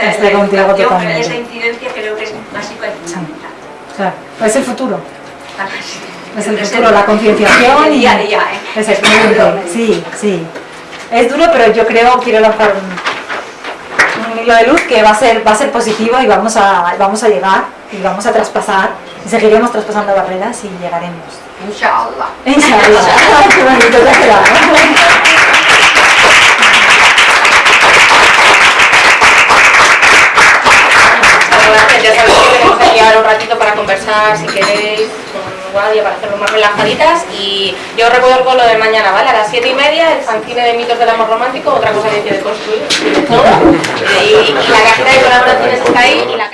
Estoy contigo totalmente. Esa incidencia creo que es básica y fundamental. Claro, es el futuro. Es el futuro, la concienciación y... Día a día, ¿eh? Exactamente, sí, sí. Es duro, pero yo creo, quiero lanzar un, un, hilo de luz que va a ser, va a ser positivo y vamos a, vamos a llegar y vamos a traspasar y seguiremos traspasando barreras y llegaremos. Inshallah. Inshallah. Qué bonito ya sabéis que tenemos aquí ahora un ratito para conversar si queréis con Guadia para hacerlo más relajaditas y yo os recuerdo lo de mañana, ¿vale? A las 7 y media el fanzine de mitos del amor romántico, otra cosa que hay que construir, y, y la cajita de colaboraciones está ahí y la